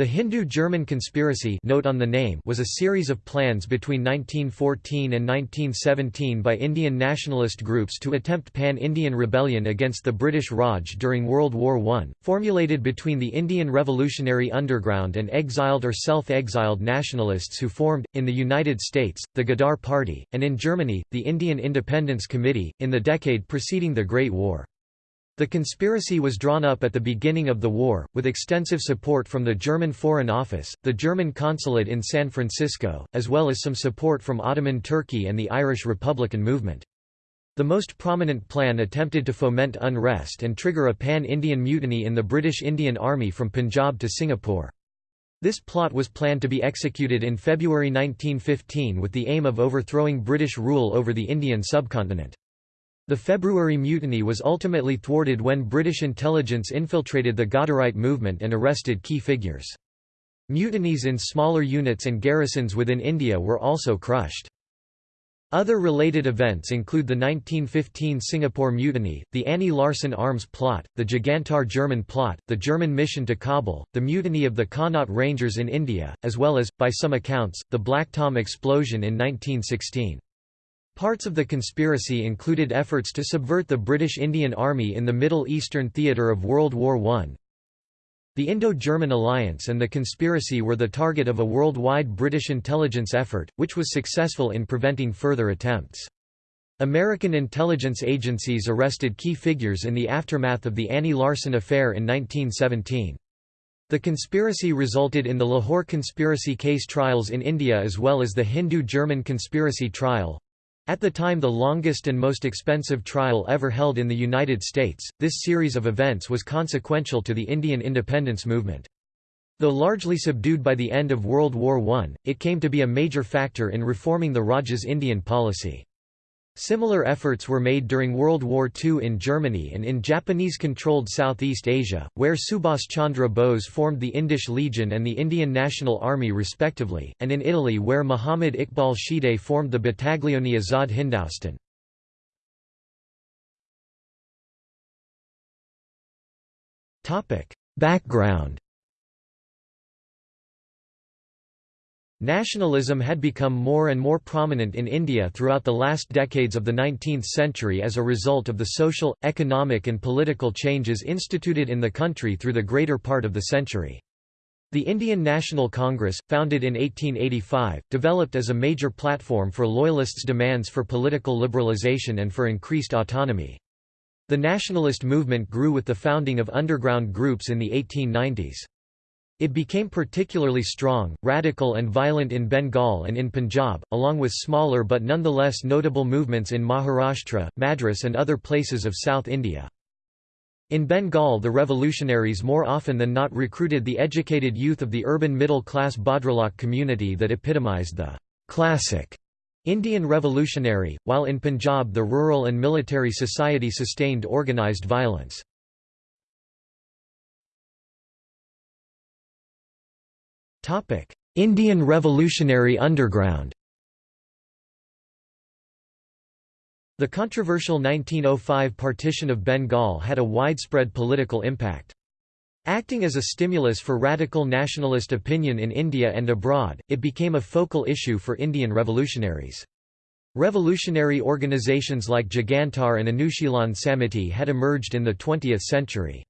The Hindu-German conspiracy note on the name was a series of plans between 1914 and 1917 by Indian nationalist groups to attempt pan-Indian rebellion against the British Raj during World War I, formulated between the Indian Revolutionary Underground and exiled or self-exiled nationalists who formed, in the United States, the Ghadar Party, and in Germany, the Indian Independence Committee, in the decade preceding the Great War. The conspiracy was drawn up at the beginning of the war, with extensive support from the German Foreign Office, the German consulate in San Francisco, as well as some support from Ottoman Turkey and the Irish Republican movement. The most prominent plan attempted to foment unrest and trigger a pan-Indian mutiny in the British Indian Army from Punjab to Singapore. This plot was planned to be executed in February 1915 with the aim of overthrowing British rule over the Indian subcontinent. The February mutiny was ultimately thwarted when British intelligence infiltrated the Ghadarite movement and arrested key figures. Mutinies in smaller units and garrisons within India were also crushed. Other related events include the 1915 Singapore Mutiny, the Annie Larsen arms plot, the Jugantar German plot, the German mission to Kabul, the mutiny of the Connaught Rangers in India, as well as, by some accounts, the Black Tom explosion in 1916. Parts of the conspiracy included efforts to subvert the British Indian Army in the Middle Eastern theatre of World War I. The Indo-German alliance and the conspiracy were the target of a worldwide British intelligence effort, which was successful in preventing further attempts. American intelligence agencies arrested key figures in the aftermath of the Annie Larsen affair in 1917. The conspiracy resulted in the Lahore conspiracy case trials in India as well as the Hindu-German conspiracy trial, at the time the longest and most expensive trial ever held in the United States, this series of events was consequential to the Indian independence movement. Though largely subdued by the end of World War I, it came to be a major factor in reforming the Raj's Indian policy. Similar efforts were made during World War II in Germany and in Japanese-controlled Southeast Asia, where Subhas Chandra Bose formed the Indisch Legion and the Indian National Army respectively, and in Italy where Muhammad Iqbal Shedai formed the Battaglione Azad Hindoustan. Background Nationalism had become more and more prominent in India throughout the last decades of the 19th century as a result of the social, economic and political changes instituted in the country through the greater part of the century. The Indian National Congress, founded in 1885, developed as a major platform for Loyalists' demands for political liberalisation and for increased autonomy. The nationalist movement grew with the founding of underground groups in the 1890s. It became particularly strong, radical and violent in Bengal and in Punjab, along with smaller but nonetheless notable movements in Maharashtra, Madras and other places of South India. In Bengal the revolutionaries more often than not recruited the educated youth of the urban middle-class Bhadralok community that epitomized the «classic» Indian revolutionary, while in Punjab the rural and military society sustained organised violence. Indian Revolutionary Underground The controversial 1905 partition of Bengal had a widespread political impact. Acting as a stimulus for radical nationalist opinion in India and abroad, it became a focal issue for Indian revolutionaries. Revolutionary organizations like Jugantar and Anushilan Samiti had emerged in the 20th century.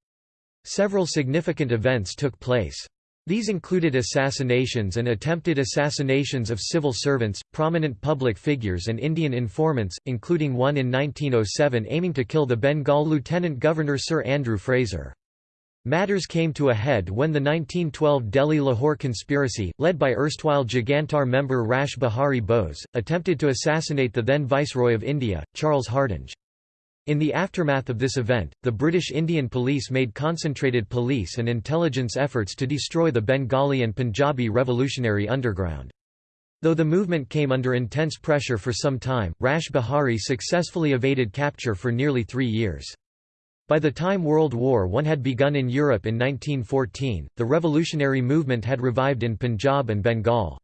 Several significant events took place. These included assassinations and attempted assassinations of civil servants, prominent public figures and Indian informants, including one in 1907 aiming to kill the Bengal Lieutenant Governor Sir Andrew Fraser. Matters came to a head when the 1912 Delhi-Lahore conspiracy, led by erstwhile Jugantar member Rash Behari Bose, attempted to assassinate the then Viceroy of India, Charles Hardinge. In the aftermath of this event, the British Indian Police made concentrated police and intelligence efforts to destroy the Bengali and Punjabi revolutionary underground. Though the movement came under intense pressure for some time, Rash Behari successfully evaded capture for nearly three years. By the time World War I had begun in Europe in 1914, the revolutionary movement had revived in Punjab and Bengal.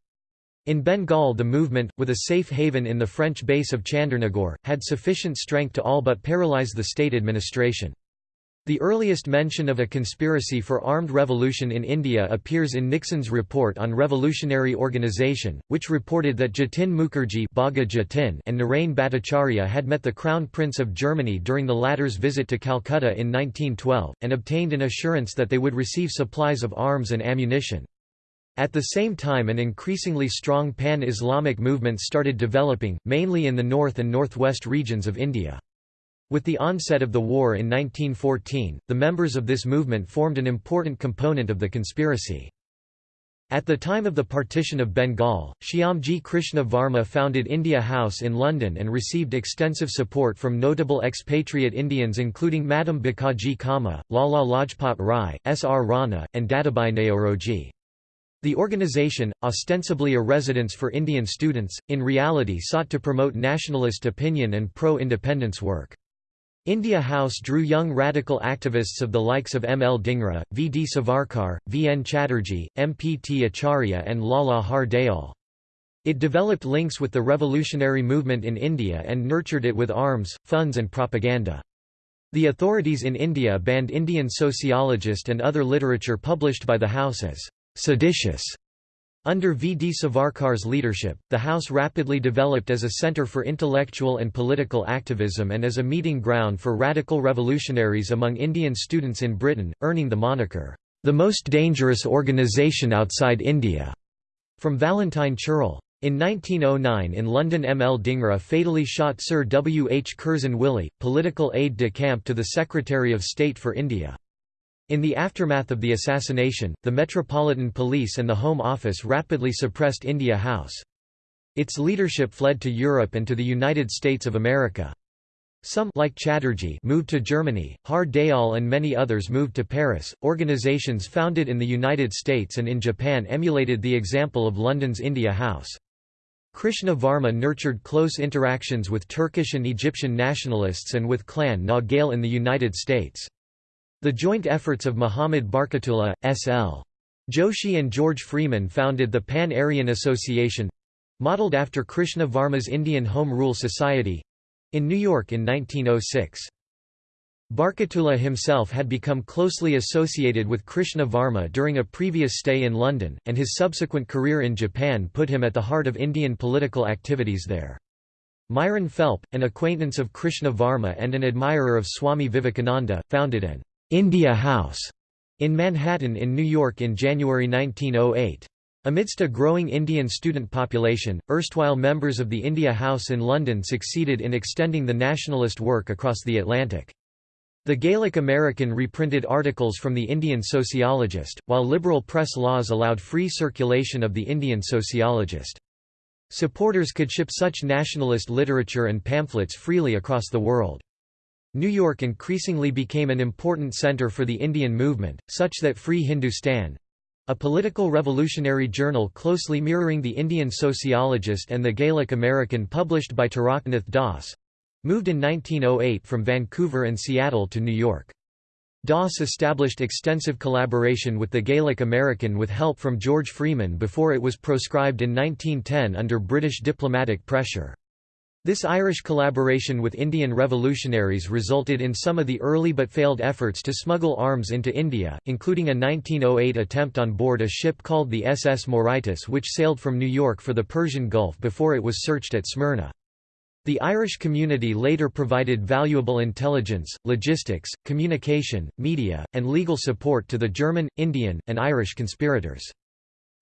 In Bengal the movement, with a safe haven in the French base of Chandernagore, had sufficient strength to all but paralyze the state administration. The earliest mention of a conspiracy for armed revolution in India appears in Nixon's report on revolutionary organization, which reported that Jatin Mukherjee and Narain Bhattacharya had met the Crown Prince of Germany during the latter's visit to Calcutta in 1912, and obtained an assurance that they would receive supplies of arms and ammunition. At the same time an increasingly strong pan-Islamic movement started developing, mainly in the north and northwest regions of India. With the onset of the war in 1914, the members of this movement formed an important component of the conspiracy. At the time of the partition of Bengal, Shyamji Krishna Varma founded India House in London and received extensive support from notable expatriate Indians including Madam Bhikaji Cama, Lala Lajpat Rai, S. R. Rana, and Dadabhai Naoroji. The organization, ostensibly a residence for Indian students, in reality sought to promote nationalist opinion and pro-independence work. India House drew young radical activists of the likes of M. L. Dhingra, V. D. Savarkar, V. N. Chatterjee, M. P. T. Acharya and Lala Har Dayal. It developed links with the revolutionary movement in India and nurtured it with arms, funds and propaganda. The authorities in India banned Indian sociologist and other literature published by the House as seditious under V. D. Savarkar's leadership, the House rapidly developed as a centre for intellectual and political activism and as a meeting ground for radical revolutionaries among Indian students in Britain, earning the moniker, "...the most dangerous organisation outside India", from Valentine Chirol. In 1909 in London M. L. Dhingra fatally shot Sir W. H. Curzon Wyllie, political aide-de-camp to the Secretary of State for India. In the aftermath of the assassination, the Metropolitan Police and the Home Office rapidly suppressed India House. Its leadership fled to Europe and to the United States of America. Some like Chatterjee moved to Germany, Har Dayal and many others moved to Paris. Organizations founded in the United States and in Japan emulated the example of London's India House. Krishna Varma nurtured close interactions with Turkish and Egyptian nationalists and with Clan Na Gael in the United States. The joint efforts of Muhammad Barkatullah, S.L. Joshi and George Freeman founded the Pan-Aryan Association—modeled after Krishna Varma's Indian Home Rule Society—in New York in 1906. Barkatullah himself had become closely associated with Krishna Varma during a previous stay in London, and his subsequent career in Japan put him at the heart of Indian political activities there. Myron Phelp, an acquaintance of Krishna Varma and an admirer of Swami Vivekananda, founded an India House in Manhattan in New York in January 1908. Amidst a growing Indian student population, erstwhile members of the India House in London succeeded in extending the nationalist work across the Atlantic. The Gaelic American reprinted articles from the Indian Sociologist, while liberal press laws allowed free circulation of the Indian Sociologist. Supporters could ship such nationalist literature and pamphlets freely across the world. New York increasingly became an important center for the Indian movement, such that Free Hindustan—a political revolutionary journal closely mirroring the Indian Sociologist and the Gaelic American published by Taraknath Das—moved in 1908 from Vancouver and Seattle to New York. Das established extensive collaboration with the Gaelic American with help from George Freeman before it was proscribed in 1910 under British diplomatic pressure. This Irish collaboration with Indian revolutionaries resulted in some of the early but failed efforts to smuggle arms into India, including a 1908 attempt on board a ship called the SS Mauritius which sailed from New York for the Persian Gulf before it was searched at Smyrna. The Irish community later provided valuable intelligence, logistics, communication, media, and legal support to the German, Indian, and Irish conspirators.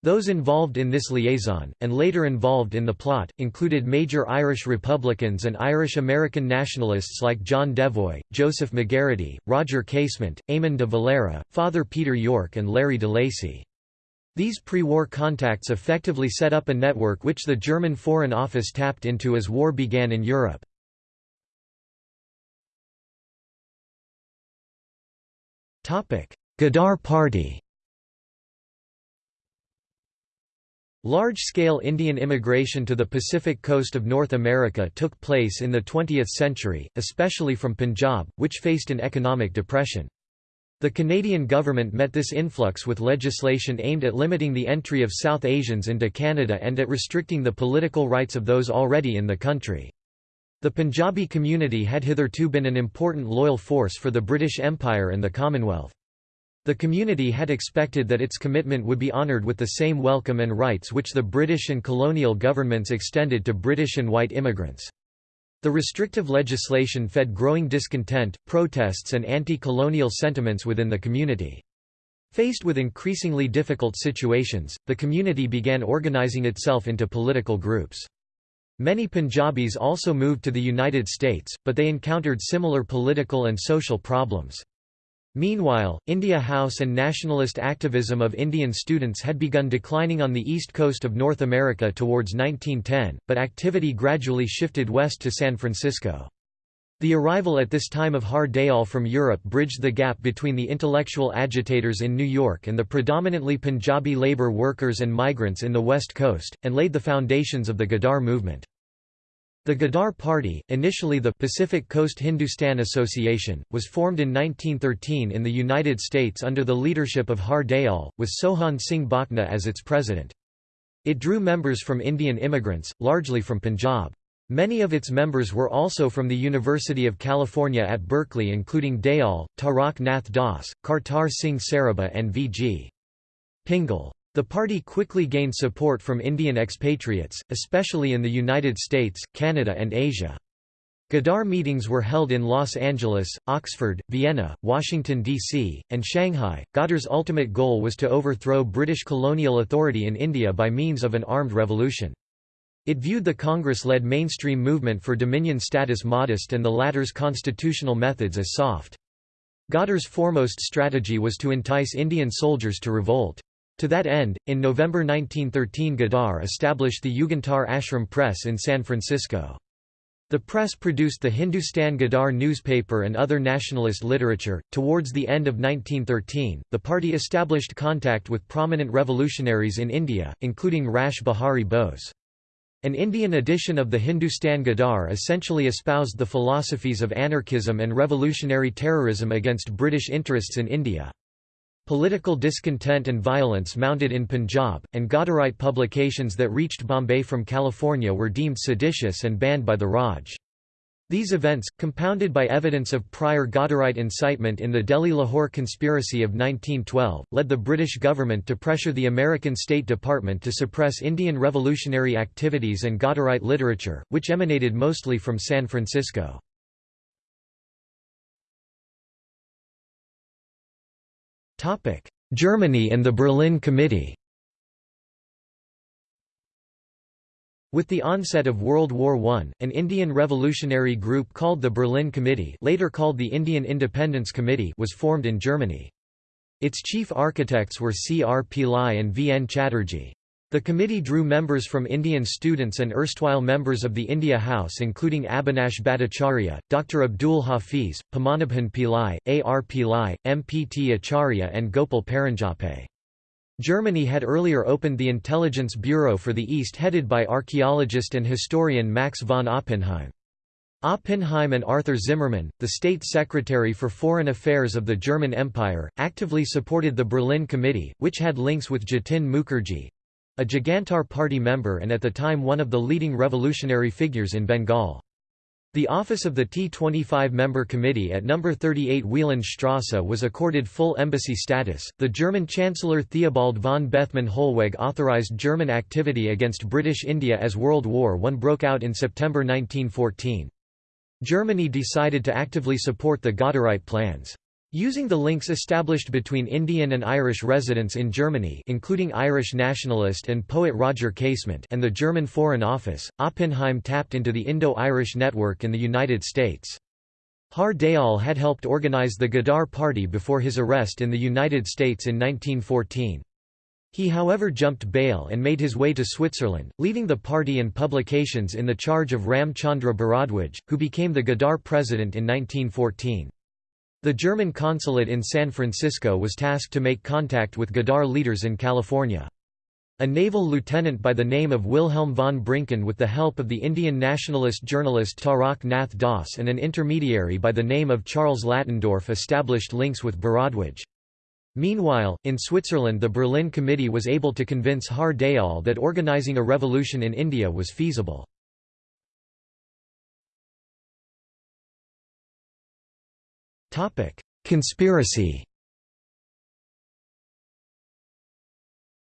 Those involved in this liaison, and later involved in the plot, included major Irish Republicans and Irish-American nationalists like John Devoy, Joseph McGarrity, Roger Casement, Eamon de Valera, Father Peter Yorke and Larry de Lacy. These pre-war contacts effectively set up a network which the German Foreign Office tapped into as war began in Europe. Ghadar Party Large-scale Indian immigration to the Pacific coast of North America took place in the 20th century, especially from Punjab, which faced an economic depression. The Canadian government met this influx with legislation aimed at limiting the entry of South Asians into Canada and at restricting the political rights of those already in the country. The Punjabi community had hitherto been an important loyal force for the British Empire and the Commonwealth. The community had expected that its commitment would be honoured with the same welcome and rights which the British and colonial governments extended to British and white immigrants. The restrictive legislation fed growing discontent, protests and anti-colonial sentiments within the community. Faced with increasingly difficult situations, the community began organising itself into political groups. Many Punjabis also moved to the United States, but they encountered similar political and social problems. Meanwhile, India House and nationalist activism of Indian students had begun declining on the east coast of North America towards 1910, but activity gradually shifted west to San Francisco. The arrival at this time of Har Dayal from Europe bridged the gap between the intellectual agitators in New York and the predominantly Punjabi labor workers and migrants in the West Coast, and laid the foundations of the Ghadar movement. The Ghadar Party, initially the Pacific Coast Hindustan Association, was formed in 1913 in the United States under the leadership of Har Dayal, with Sohan Singh Bhakna as its president. It drew members from Indian immigrants, largely from Punjab. Many of its members were also from the University of California at Berkeley including Dayal, Tarak Nath Das, Kartar Singh Sarabha and V.G. Pingle. The party quickly gained support from Indian expatriates, especially in the United States, Canada and Asia. Ghadar meetings were held in Los Angeles, Oxford, Vienna, Washington, D.C., and Shanghai. Ghadar's ultimate goal was to overthrow British colonial authority in India by means of an armed revolution. It viewed the Congress-led mainstream movement for dominion status modest and the latter's constitutional methods as soft. Ghadar's foremost strategy was to entice Indian soldiers to revolt. To that end, in November 1913 Ghadar established the Yugantar Ashram Press in San Francisco. The press produced the Hindustan Ghadar newspaper and other nationalist literature. Towards the end of 1913, the party established contact with prominent revolutionaries in India, including Rash Behari Bose. An Indian edition of the Hindustan Ghadar essentially espoused the philosophies of anarchism and revolutionary terrorism against British interests in India. Political discontent and violence mounted in Punjab, and Ghadarite publications that reached Bombay from California were deemed seditious and banned by the Raj. These events, compounded by evidence of prior Ghadarite incitement in the Delhi-Lahore conspiracy of 1912, led the British government to pressure the American State Department to suppress Indian revolutionary activities and Ghadarite literature, which emanated mostly from San Francisco. Germany and the Berlin Committee With the onset of World War I, an Indian revolutionary group called the Berlin Committee later called the Indian Independence Committee was formed in Germany. Its chief architects were C. R. Pillai and V. N. Chatterjee. The committee drew members from Indian students and erstwhile members of the India House including Abhinash Bhattacharya, Dr. Abdul Hafiz, Padmanabhan Pillai, A. R. Pillai, M. P. T. Acharya and Gopal Paranjape. Germany had earlier opened the Intelligence Bureau for the East headed by archaeologist and historian Max von Oppenheim. Oppenheim and Arthur Zimmermann, the State Secretary for Foreign Affairs of the German Empire, actively supported the Berlin Committee, which had links with Jatin Mukherjee, a Jugantar Party member and at the time one of the leading revolutionary figures in Bengal. The office of the T25 member committee at No. 38 Wielandstrasse was accorded full embassy status. The German Chancellor Theobald von Bethmann Hollweg authorized German activity against British India as World War I broke out in September 1914. Germany decided to actively support the Ghadarite plans. Using the links established between Indian and Irish residents in Germany including Irish nationalist and poet Roger Casement and the German Foreign Office, Oppenheim tapped into the Indo-Irish network in the United States. Har Dayal had helped organize the Ghadar Party before his arrest in the United States in 1914. He however jumped bail and made his way to Switzerland, leaving the party and publications in the charge of Ram Chandra Bharadwaj, who became the Ghadar president in 1914. The German consulate in San Francisco was tasked to make contact with Ghadar leaders in California. A naval lieutenant by the name of Wilhelm von Brincken with the help of the Indian nationalist journalist Tarak Nath Das and an intermediary by the name of Charles Latendorf established links with Bharadwaj. Meanwhile, in Switzerland the Berlin Committee was able to convince Har Dayal that organizing a revolution in India was feasible. Conspiracy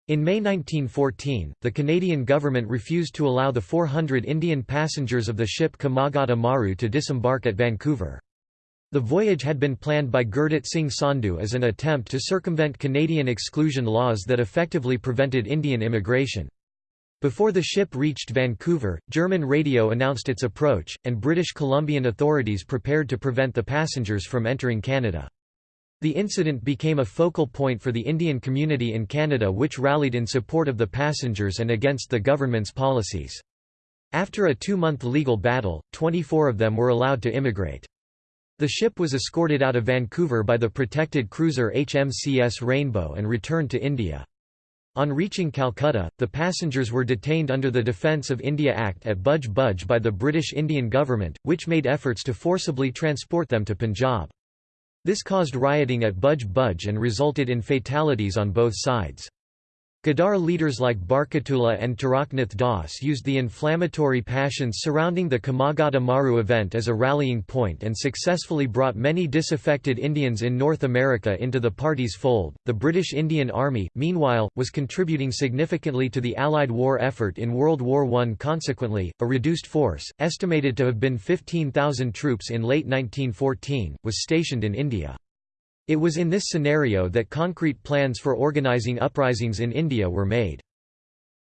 In May 1914, the Canadian government refused to allow the 400 Indian passengers of the ship Komagata Maru to disembark at Vancouver. The voyage had been planned by Gurdit Singh Sandhu as an attempt to circumvent Canadian exclusion laws that effectively prevented Indian immigration. Before the ship reached Vancouver, German radio announced its approach, and British Columbian authorities prepared to prevent the passengers from entering Canada. The incident became a focal point for the Indian community in Canada which rallied in support of the passengers and against the government's policies. After a two-month legal battle, 24 of them were allowed to immigrate. The ship was escorted out of Vancouver by the protected cruiser HMCS Rainbow and returned to India. On reaching Calcutta, the passengers were detained under the Defence of India Act at Budge Budge by the British Indian government, which made efforts to forcibly transport them to Punjab. This caused rioting at Budge Budge and resulted in fatalities on both sides. Ghadar leaders like Barkatullah and Taraknath Das used the inflammatory passions surrounding the Komagata Maru event as a rallying point and successfully brought many disaffected Indians in North America into the party's fold. The British Indian Army, meanwhile, was contributing significantly to the Allied war effort in World War I. Consequently, a reduced force, estimated to have been 15,000 troops in late 1914, was stationed in India. It was in this scenario that concrete plans for organizing uprisings in India were made.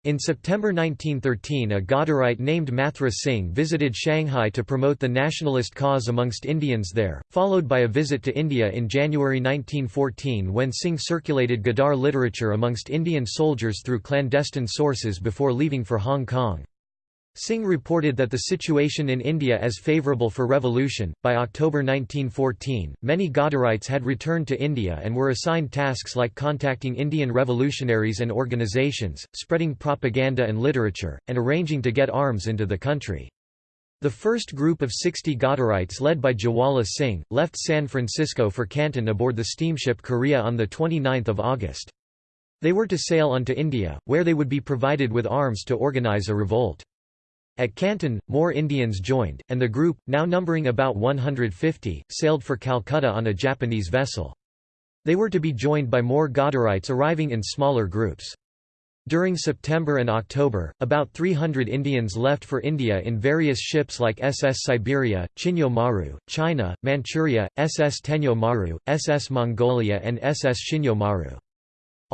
In September 1913 a Ghadarite named Mathra Singh visited Shanghai to promote the nationalist cause amongst Indians there, followed by a visit to India in January 1914 when Singh circulated Ghadar literature amongst Indian soldiers through clandestine sources before leaving for Hong Kong. Singh reported that the situation in India as favourable for revolution. By October 1914, many Ghadarites had returned to India and were assigned tasks like contacting Indian revolutionaries and organisations, spreading propaganda and literature, and arranging to get arms into the country. The first group of 60 Ghadarites led by Jawala Singh, left San Francisco for Canton aboard the steamship Korea on 29 August. They were to sail on to India, where they would be provided with arms to organize a revolt. At Canton, more Indians joined, and the group, now numbering about 150, sailed for Calcutta on a Japanese vessel. They were to be joined by more Ghadarites arriving in smaller groups. During September and October, about 300 Indians left for India in various ships like SS Siberia, Chinyo Maru, China, Manchuria, SS Tenyo Maru, SS Mongolia and SS Shinyo Maru.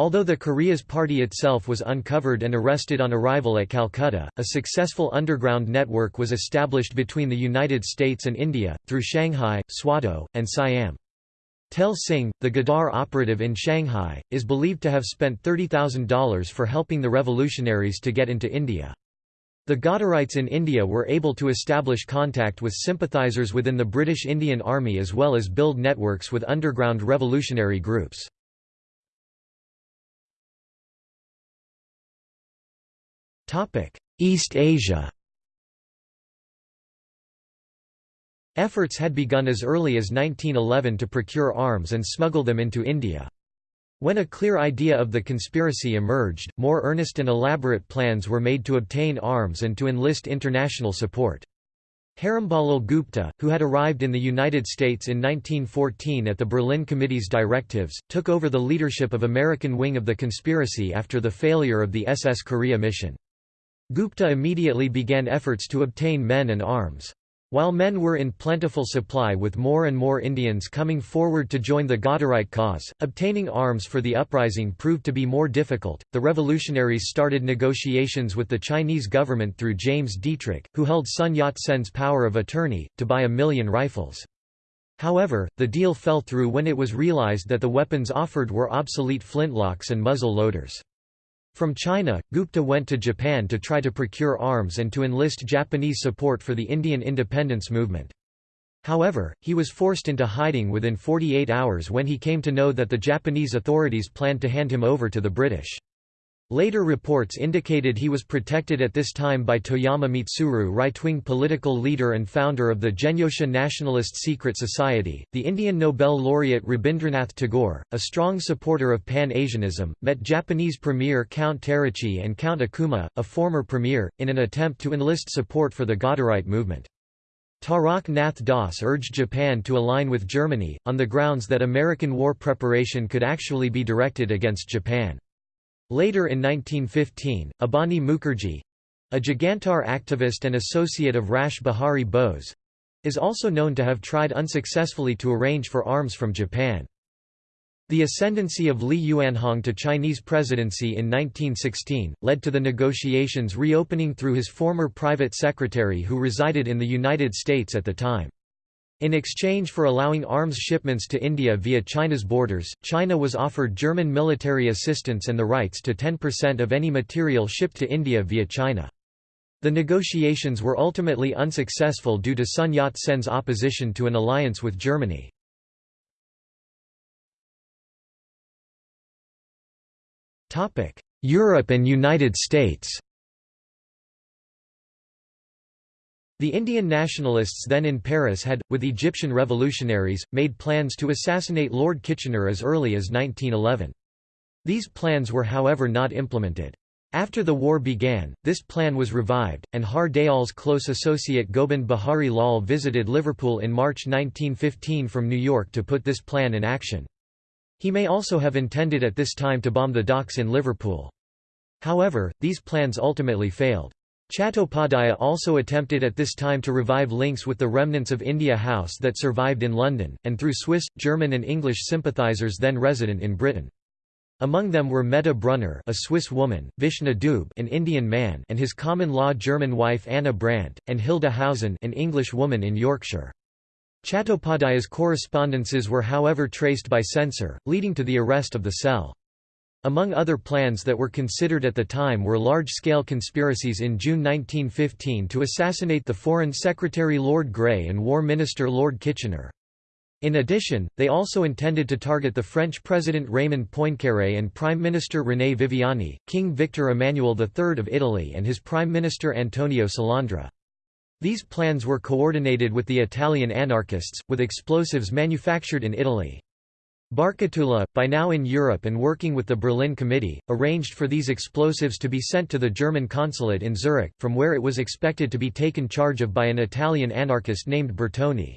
Although the Korea's party itself was uncovered and arrested on arrival at Calcutta, a successful underground network was established between the United States and India, through Shanghai, Swatow, and Siam. Tel Singh, the Ghadar operative in Shanghai, is believed to have spent $30,000 for helping the revolutionaries to get into India. The Ghadarites in India were able to establish contact with sympathizers within the British Indian Army as well as build networks with underground revolutionary groups. East Asia Efforts had begun as early as 1911 to procure arms and smuggle them into India. When a clear idea of the conspiracy emerged, more earnest and elaborate plans were made to obtain arms and to enlist international support. Heramba Lal Gupta, who had arrived in the United States in 1914 at the Berlin Committee's directives, took over the leadership of American wing of the conspiracy after the failure of the SS Korea mission. Gupta immediately began efforts to obtain men and arms. While men were in plentiful supply with more and more Indians coming forward to join the Ghadarite cause, obtaining arms for the uprising proved to be more difficult. The revolutionaries started negotiations with the Chinese government through James Dietrich, who held Sun Yat-sen's power of attorney, to buy a million rifles. However, the deal fell through when it was realized that the weapons offered were obsolete flintlocks and muzzle loaders. From China, Gupta went to Japan to try to procure arms and to enlist Japanese support for the Indian independence movement. However, he was forced into hiding within 48 hours when he came to know that the Japanese authorities planned to hand him over to the British. Later reports indicated he was protected at this time by Toyama Mitsuru right-wing political leader and founder of the Genyosha Nationalist Secret Society. The Indian Nobel laureate Rabindranath Tagore, a strong supporter of Pan-Asianism, met Japanese Premier Count Terauchi and Count Okuma, a former premier, in an attempt to enlist support for the Ghadarite movement. Tarak Nath Das urged Japan to align with Germany, on the grounds that American war preparation could actually be directed against Japan. Later in 1915, Abani Mukherjee—a Jugantar activist and associate of Rash Behari Bose—is also known to have tried unsuccessfully to arrange for arms from Japan. The ascendancy of Li Yuanhong to Chinese presidency in 1916, led to the negotiations reopening through his former private secretary who resided in the United States at the time. In exchange for allowing arms shipments to India via China's borders, China was offered German military assistance and the rights to 10% of any material shipped to India via China. The negotiations were ultimately unsuccessful due to Sun Yat-sen's opposition to an alliance with Germany. Europe and United States The Indian nationalists then in Paris had, with Egyptian revolutionaries, made plans to assassinate Lord Kitchener as early as 1911. These plans were however not implemented. After the war began, this plan was revived, and Har Dayal's close associate Gobind Bihari Lal visited Liverpool in March 1915 from New York to put this plan in action. He may also have intended at this time to bomb the docks in Liverpool. However, these plans ultimately failed. Chattopadhyaya also attempted at this time to revive links with the remnants of India House that survived in London, and through Swiss, German and English sympathisers then resident in Britain. Among them were Meta Brunner a Swiss woman, Vishnu Dube an Indian man and his common-law German wife Anna Brandt, and Hilda Hausen an English woman in Yorkshire. Chattopadhyaya's correspondences were however traced by censor, leading to the arrest of the cell. Among other plans that were considered at the time were large-scale conspiracies in June 1915 to assassinate the Foreign Secretary Lord Grey and War Minister Lord Kitchener. In addition, they also intended to target the French President Raymond Poincaré and Prime Minister René Viviani, King Victor Emmanuel III of Italy and his Prime Minister Antonio Salandra. These plans were coordinated with the Italian anarchists, with explosives manufactured in Italy. Barkatullah, by now in Europe and working with the Berlin Committee, arranged for these explosives to be sent to the German consulate in Zurich, from where it was expected to be taken charge of by an Italian anarchist named Bertoni.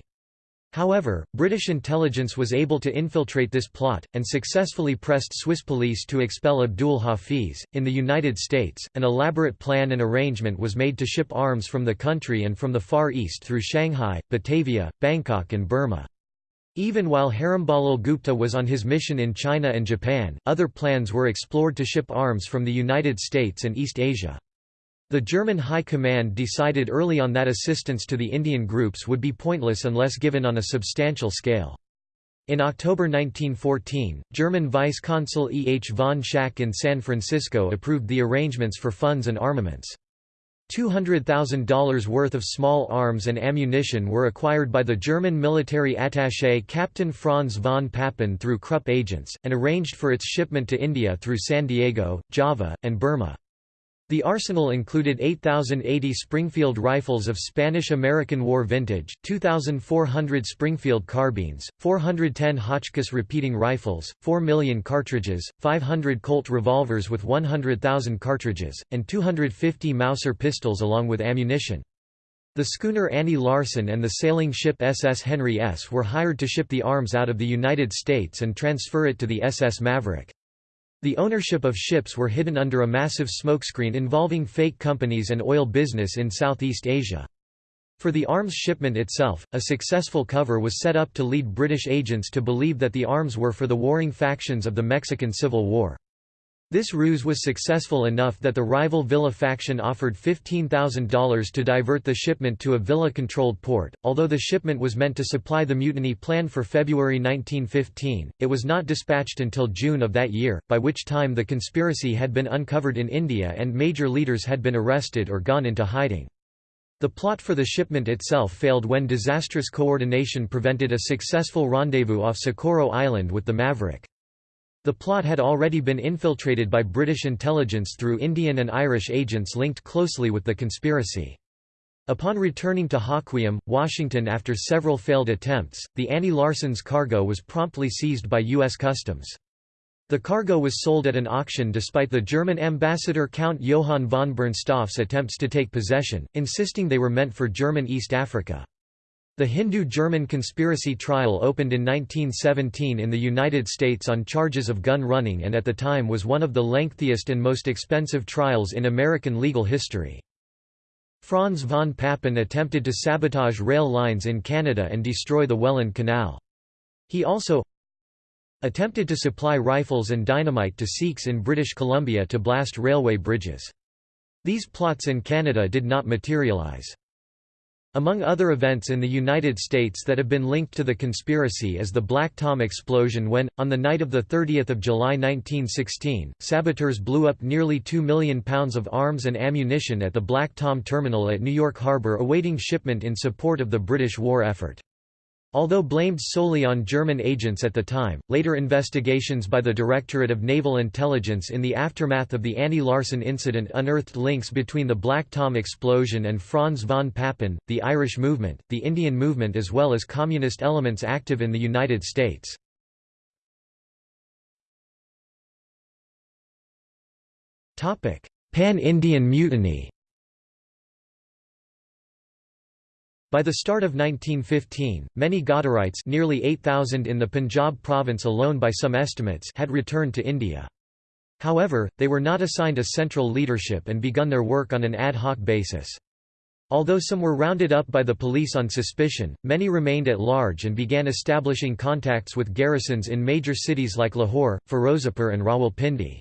However, British intelligence was able to infiltrate this plot, and successfully pressed Swiss police to expel Abdul Hafiz. In the United States, an elaborate plan and arrangement was made to ship arms from the country and from the Far East through Shanghai, Batavia, Bangkok, and Burma. Even while Heramba Lal Gupta was on his mission in China and Japan, other plans were explored to ship arms from the United States and East Asia. The German High Command decided early on that assistance to the Indian groups would be pointless unless given on a substantial scale. In October 1914, German Vice-Consul E. H. von Schack in San Francisco approved the arrangements for funds and armaments. $200,000 worth of small arms and ammunition were acquired by the German military attaché Captain Franz von Papen through Krupp agents, and arranged for its shipment to India through San Diego, Java, and Burma. The arsenal included 8,080 Springfield rifles of Spanish–American War vintage, 2,400 Springfield carbines, 410 Hotchkiss repeating rifles, 4 million cartridges, 500 Colt revolvers with 100,000 cartridges, and 250 Mauser pistols along with ammunition. The schooner Annie Larsen and the sailing ship SS Henry S. were hired to ship the arms out of the United States and transfer it to the SS Maverick. The ownership of ships were hidden under a massive smokescreen involving fake companies and oil business in Southeast Asia. For the arms shipment itself, a successful cover was set up to lead British agents to believe that the arms were for the warring factions of the Mexican Civil War. This ruse was successful enough that the rival Villa faction offered $15,000 to divert the shipment to a Villa-controlled port. Although the shipment was meant to supply the mutiny plan for February 1915, it was not dispatched until June of that year, by which time the conspiracy had been uncovered in India and major leaders had been arrested or gone into hiding. The plot for the shipment itself failed when disastrous coordination prevented a successful rendezvous off Socorro Island with the Maverick. The plot had already been infiltrated by British intelligence through Indian and Irish agents linked closely with the conspiracy. Upon returning to Hoquiam, Washington after several failed attempts, the Annie Larsen's cargo was promptly seized by U.S. Customs. The cargo was sold at an auction despite the German ambassador Count Johann von Bernstorff's attempts to take possession, insisting they were meant for German East Africa. The Hindu-German conspiracy trial opened in 1917 in the United States on charges of gun running and at the time was one of the lengthiest and most expensive trials in American legal history. Franz von Papen attempted to sabotage rail lines in Canada and destroy the Welland Canal. He also attempted to supply rifles and dynamite to Sikhs in British Columbia to blast railway bridges. These plots in Canada did not materialize. Among other events in the United States that have been linked to the conspiracy is the Black Tom explosion when, on the night of 30 July 1916, saboteurs blew up nearly 2 million pounds of arms and ammunition at the Black Tom terminal at New York Harbor awaiting shipment in support of the British war effort. Although blamed solely on German agents at the time, later investigations by the Directorate of Naval Intelligence in the aftermath of the Annie Larsen incident unearthed links between the Black Tom explosion and Franz von Papen, the Irish movement, the Indian movement as well as communist elements active in the United States. Pan-Indian mutiny By the start of 1915, many Ghadarites nearly 8,000 in the Punjab province alone by some estimates had returned to India. However, they were not assigned a central leadership and begun their work on an ad hoc basis. Although some were rounded up by the police on suspicion, many remained at large and began establishing contacts with garrisons in major cities like Lahore, Firozapur and Rawalpindi.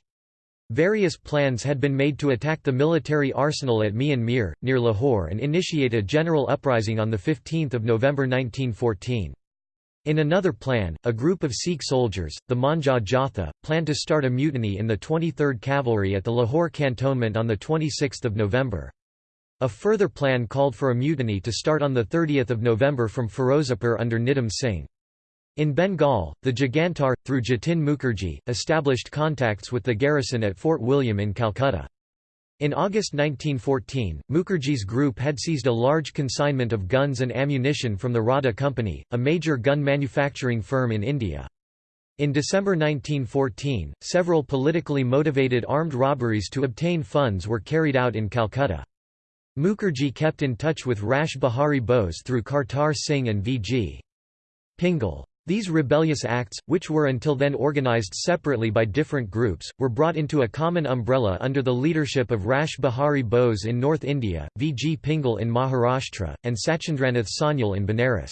Various plans had been made to attack the military arsenal at Mian Mir, near Lahore and initiate a general uprising on 15 November 1914. In another plan, a group of Sikh soldiers, the Manjha Jatha, planned to start a mutiny in the 23rd Cavalry at the Lahore cantonment on 26 November. A further plan called for a mutiny to start on 30 November from Firozapur under Nidham Singh. In Bengal, the Jugantar, through Jatin Mukherjee, established contacts with the garrison at Fort William in Calcutta. In August 1914, Mukherjee's group had seized a large consignment of guns and ammunition from the Rodda Company, a major gun manufacturing firm in India. In December 1914, several politically motivated armed robberies to obtain funds were carried out in Calcutta. Mukherjee kept in touch with Rash Behari Bose through Kartar Singh and V.G. Pingle. These rebellious acts, which were until then organized separately by different groups, were brought into a common umbrella under the leadership of Rash Behari Bose in North India, V. G. Pingle in Maharashtra, and Sachindranath Sanyal in Benares.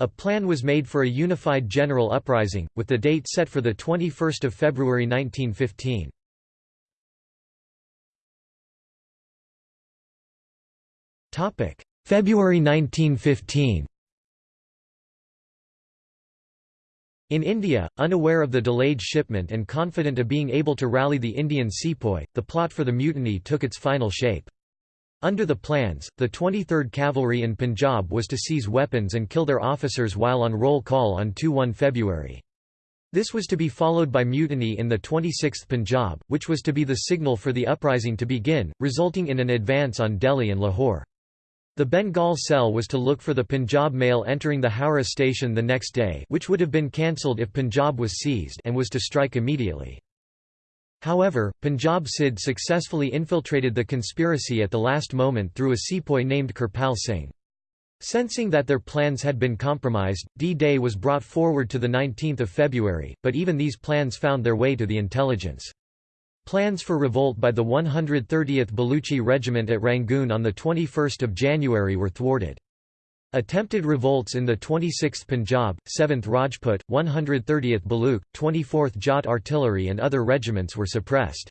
A plan was made for a unified general uprising, with the date set for 21 February 1915. February 1915 In India, unaware of the delayed shipment and confident of being able to rally the Indian sepoy, the plot for the mutiny took its final shape. Under the plans, the 23rd Cavalry in Punjab was to seize weapons and kill their officers while on roll call on 2-1 February. This was to be followed by mutiny in the 26th Punjab, which was to be the signal for the uprising to begin, resulting in an advance on Delhi and Lahore. The Bengal cell was to look for the Punjab mail entering the Howrah station the next day which would have been cancelled if Punjab was seized and was to strike immediately. However, Punjab CID successfully infiltrated the conspiracy at the last moment through a sepoy named Kirpal Singh. Sensing that their plans had been compromised, D-Day was brought forward to 19 February, but even these plans found their way to the intelligence. Plans for revolt by the 130th Baluchi Regiment at Rangoon on 21 January were thwarted. Attempted revolts in the 26th Punjab, 7th Rajput, 130th Baluch, 24th Jat Artillery and other regiments were suppressed.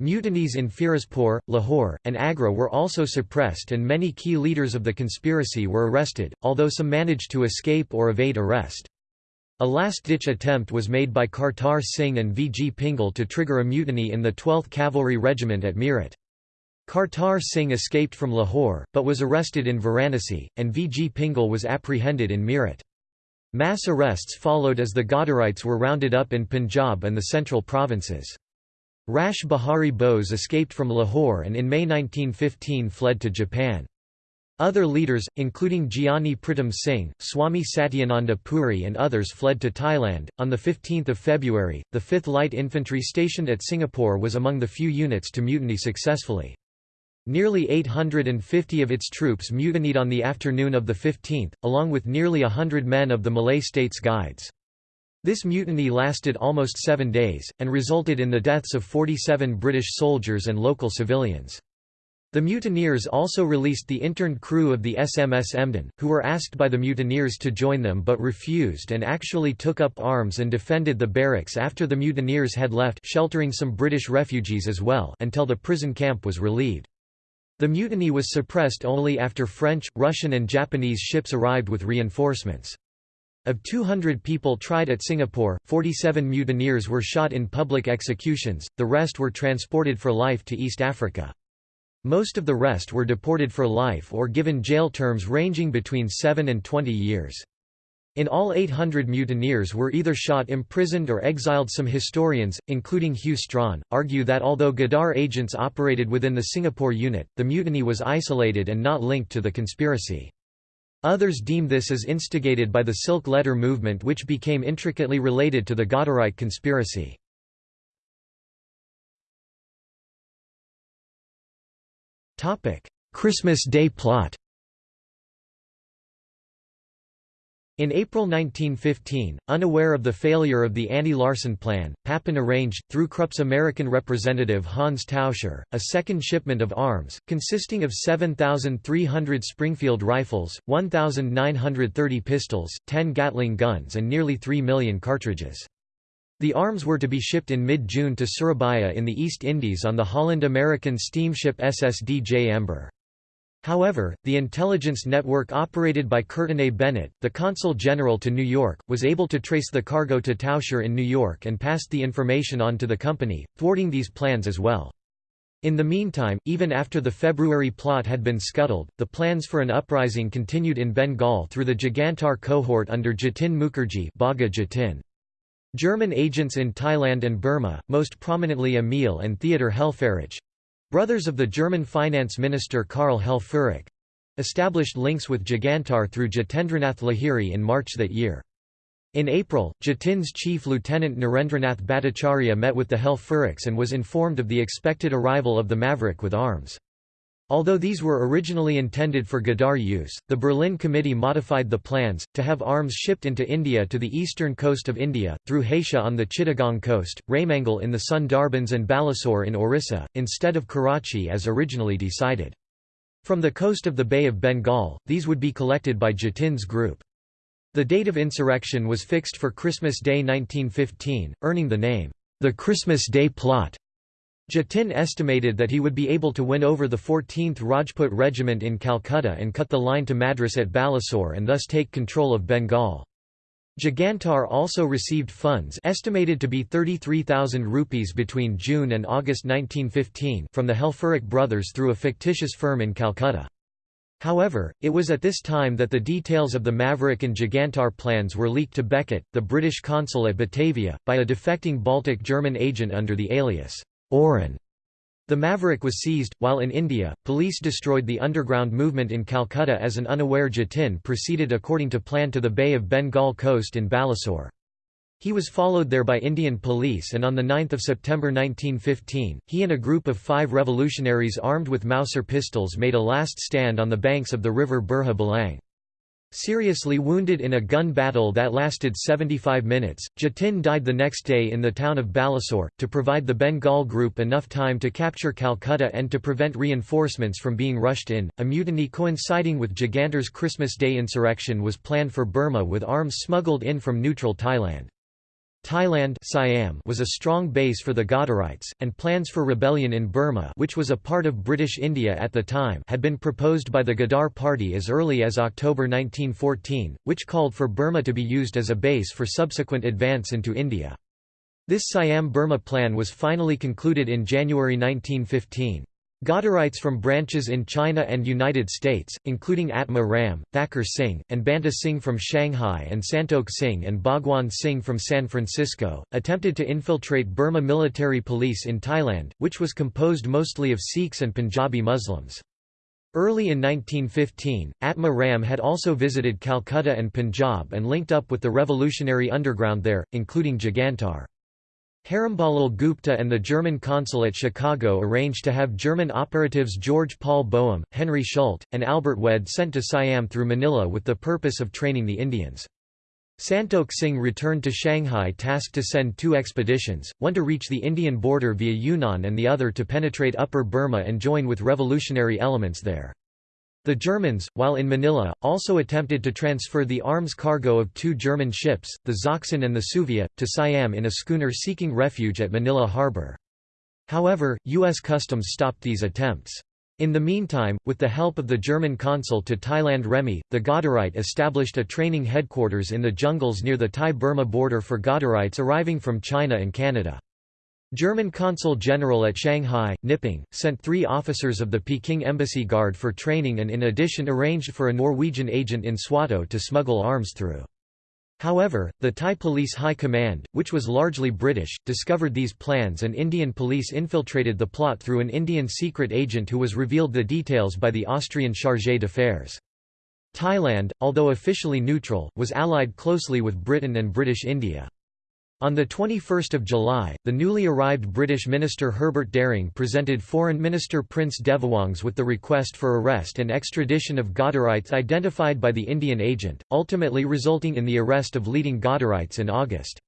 Mutinies in Firozpur, Lahore, and Agra were also suppressed and many key leaders of the conspiracy were arrested, although some managed to escape or evade arrest. A last-ditch attempt was made by Kartar Singh and V. G. Pingle to trigger a mutiny in the 12th Cavalry Regiment at Meerut. Kartar Singh escaped from Lahore, but was arrested in Varanasi, and V. G. Pingle was apprehended in Meerut. Mass arrests followed as the Ghadarites were rounded up in Punjab and the central provinces. Rash Behari Bose escaped from Lahore and in May 1915 fled to Japan. Other leaders, including Gyani Pritam Singh, Swami Satyananda Puri, and others fled to Thailand. On 15 February, the 5th Light Infantry stationed at Singapore was among the few units to mutiny successfully. Nearly 850 of its troops mutinied on the afternoon of the 15th, along with nearly a hundred men of the Malay States Guides. This mutiny lasted almost seven days, and resulted in the deaths of 47 British soldiers and local civilians. The mutineers also released the interned crew of the SMS Emden, who were asked by the mutineers to join them but refused and actually took up arms and defended the barracks after the mutineers had left sheltering some British refugees as well until the prison camp was relieved. The mutiny was suppressed only after French, Russian and Japanese ships arrived with reinforcements. Of 200 people tried at Singapore, 47 mutineers were shot in public executions, the rest were transported for life to East Africa. Most of the rest were deported for life or given jail terms ranging between 7 and 20 years. In all 800 mutineers were either shot imprisoned or exiled Some historians, including Hew Strachan, argue that although Ghadar agents operated within the Singapore unit, the mutiny was isolated and not linked to the conspiracy. Others deem this as instigated by the Silk Letter movement which became intricately related to the Ghadarite conspiracy. Christmas Day plot In April 1915, unaware of the failure of the Annie-Larsen plan, Papen arranged, through Krupp's American representative Hans Tauscher, a second shipment of arms, consisting of 7,300 Springfield rifles, 1,930 pistols, 10 Gatling guns and nearly 3 million cartridges. The arms were to be shipped in mid-June to Surabaya in the East Indies on the Holland-American steamship SS Djember. However, the intelligence network operated by Courtenay Bennett, the consul general to New York, was able to trace the cargo to Tauscher in New York and passed the information on to the company, thwarting these plans as well. In the meantime, even after the February plot had been scuttled, the plans for an uprising continued in Bengal through the Jugantar cohort under Jatin Mukherjee Bagha Jatin. German agents in Thailand and Burma, most prominently Emil and Theodor Helfferich, Brothers of the German finance minister Karl Helfferich established links with Jugantar through Jatindranath Lahiri in March that year. In April, Jatin's chief lieutenant Narendranath Bhattacharya met with the Helfferichs and was informed of the expected arrival of the Maverick with arms. Although these were originally intended for Ghadar use, the Berlin Committee modified the plans, to have arms shipped into India to the eastern coast of India, through Hatia on the Chittagong coast, Raimangal in the Sundarbans and Balasore in Orissa, instead of Karachi as originally decided. From the coast of the Bay of Bengal, these would be collected by Jatin's group. The date of insurrection was fixed for Christmas Day 1915, earning the name, the Christmas Day Plot. Jatin estimated that he would be able to win over the 14th Rajput Regiment in Calcutta and cut the line to Madras at Balasore and thus take control of Bengal. Jugantar also received funds estimated to be 33,000 rupees between June and August 1915 from the Helfferich brothers through a fictitious firm in Calcutta. However, it was at this time that the details of the Maverick and Jugantar plans were leaked to Beckett, the British consul at Batavia, by a defecting Baltic German agent under the alias Oren. The Maverick was seized, while in India, police destroyed the underground movement in Calcutta as an unaware Jatin proceeded according to plan to the Bay of Bengal coast in Balasore. He was followed there by Indian police and on 9 September 1915, he and a group of five revolutionaries armed with Mauser pistols made a last stand on the banks of the river Burha Balang. Seriously wounded in a gun battle that lasted 75 minutes, Jatin died the next day in the town of Balasore. To provide the Bengal group enough time to capture Calcutta and to prevent reinforcements from being rushed in, a mutiny coinciding with Jugantar's Christmas Day insurrection was planned for Burma with arms smuggled in from neutral Thailand. Thailand Siam was a strong base for the Ghadarites, and plans for rebellion in Burma which was a part of British India at the time had been proposed by the Ghadar Party as early as October 1914, which called for Burma to be used as a base for subsequent advance into India. This Siam-Burma plan was finally concluded in January 1915. Ghadarites from branches in China and United States, including Atma Ram, Thakur Singh, and Banta Singh from Shanghai and Santokh Singh and Bhagwan Singh from San Francisco, attempted to infiltrate Burma military police in Thailand, which was composed mostly of Sikhs and Punjabi Muslims. Early in 1915, Atma Ram had also visited Calcutta and Punjab and linked up with the revolutionary underground there, including Jugantar. Heramba Lal Gupta and the German consul at Chicago arranged to have German operatives George Paul Boehm, Henry Schult, and Albert Wehde sent to Siam through Manila with the purpose of training the Indians. Santokh Singh returned to Shanghai tasked to send two expeditions, one to reach the Indian border via Yunnan and the other to penetrate Upper Burma and join with revolutionary elements there. The Germans, while in Manila, also attempted to transfer the arms cargo of two German ships, the Sachsen and the Suevia, to Siam in a schooner seeking refuge at Manila Harbor. However, U.S. Customs stopped these attempts. In the meantime, with the help of the German consul to Thailand Remy, the Ghadarite established a training headquarters in the jungles near the Thai-Burma border for Ghadarites arriving from China and Canada. German consul general at Shanghai, Knipping, sent three officers of the Peking Embassy Guard for training and in addition arranged for a Norwegian agent in Swatow to smuggle arms through. However, the Thai Police High Command, which was largely British, discovered these plans and Indian police infiltrated the plot through an Indian secret agent who was revealed the details by the Austrian chargé d'affaires. Thailand, although officially neutral, was allied closely with Britain and British India. On 21 July, the newly arrived British minister Herbert Dering presented Foreign Minister Prince Devawongse with the request for arrest and extradition of Ghadarites identified by the Indian agent, ultimately resulting in the arrest of leading Ghadarites in August.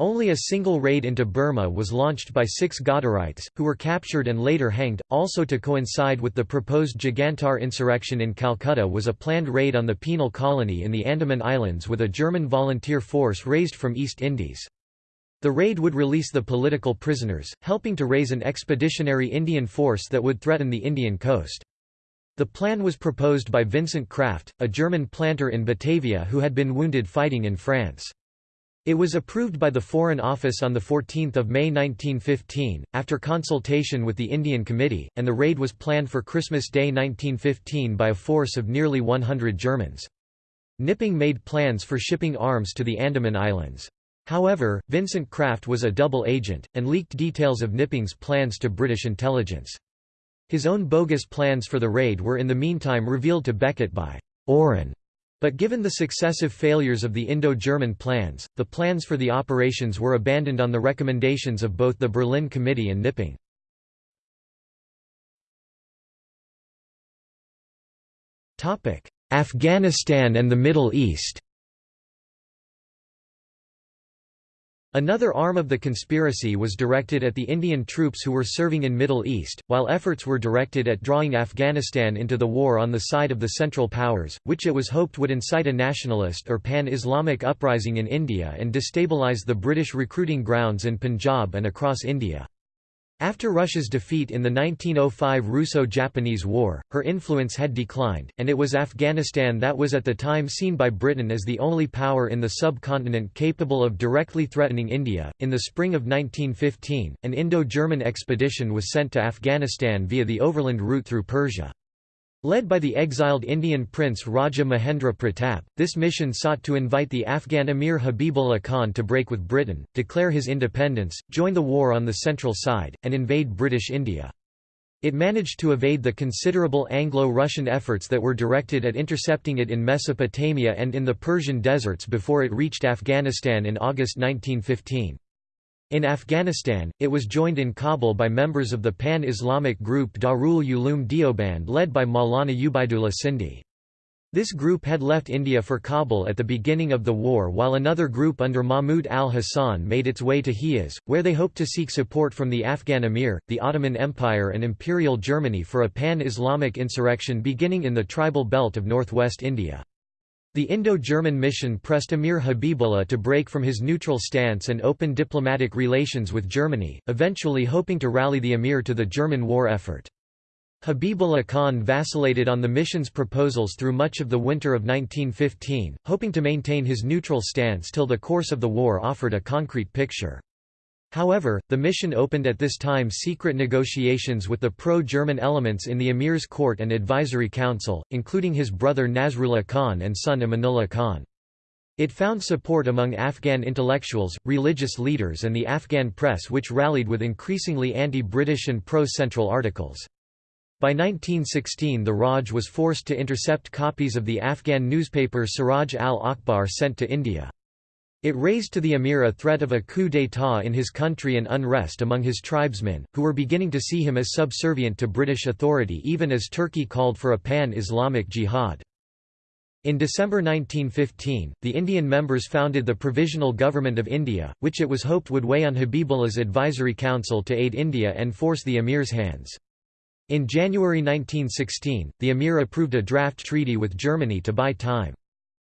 Only a single raid into Burma was launched by six Ghadarites, who were captured and later hanged. Also to coincide with the proposed Jugantar insurrection in Calcutta was a planned raid on the penal colony in the Andaman Islands with a German volunteer force raised from East Indies. The raid would release the political prisoners, helping to raise an expeditionary Indian force that would threaten the Indian coast. The plan was proposed by Vincent Kraft, a German planter in Batavia who had been wounded fighting in France. It was approved by the Foreign Office on 14 May 1915, after consultation with the Indian Committee, and the raid was planned for Christmas Day 1915 by a force of nearly 100 Germans. Knipping made plans for shipping arms to the Andaman Islands. However, Vincent Kraft was a double agent, and leaked details of Knipping's plans to British intelligence. His own bogus plans for the raid were in the meantime revealed to Beckett by Oren. But given the successive failures of the Indo-German plans, the plans for the operations were abandoned on the recommendations of both the Berlin Committee and Knipping. Afghanistan and the Middle East Another arm of the conspiracy was directed at the Indian troops who were serving in Middle East, while efforts were directed at drawing Afghanistan into the war on the side of the Central Powers, which it was hoped would incite a nationalist or pan-Islamic uprising in India and destabilize the British recruiting grounds in Punjab and across India. After Russia's defeat in the 1905 Russo-Japanese War, her influence had declined, and it was Afghanistan that was at the time seen by Britain as the only power in the subcontinent capable of directly threatening India. In the spring of 1915, an Indo-German expedition was sent to Afghanistan via the overland route through Persia. Led by the exiled Indian prince Raja Mahendra Pratap, this mission sought to invite the Afghan emir Habibullah Khan to break with Britain, declare his independence, join the war on the central side, and invade British India. It managed to evade the considerable Anglo-Russian efforts that were directed at intercepting it in Mesopotamia and in the Persian deserts before it reached Afghanistan in August 1915. In Afghanistan, it was joined in Kabul by members of the pan-Islamic group Darul Uloom Deoband led by Maulana Ubaidullah Sindhi. This group had left India for Kabul at the beginning of the war while another group under Mahmud al-Hassan made its way to Hijaz, where they hoped to seek support from the Afghan emir, the Ottoman Empire and Imperial Germany for a pan-Islamic insurrection beginning in the tribal belt of northwest India. The Indo-German mission pressed Emir Habibullah to break from his neutral stance and open diplomatic relations with Germany, eventually hoping to rally the emir to the German war effort. Habibullah Khan vacillated on the mission's proposals through much of the winter of 1915, hoping to maintain his neutral stance till the course of the war offered a concrete picture. However, the mission opened at this time secret negotiations with the pro-German elements in the Emir's court and advisory council, including his brother Nasrullah Khan and son Amanullah Khan. It found support among Afghan intellectuals, religious leaders and the Afghan press which rallied with increasingly anti-British and pro-Central articles. By 1916 the Raj was forced to intercept copies of the Afghan newspaper Siraj al-Akhbar sent to India. It raised to the emir a threat of a coup d'état in his country and unrest among his tribesmen, who were beginning to see him as subservient to British authority even as Turkey called for a pan-Islamic jihad. In December 1915, the Indian members founded the Provisional Government of India, which it was hoped would weigh on Habibullah's advisory council to aid India and force the emir's hands. In January 1916, the emir approved a draft treaty with Germany to buy time.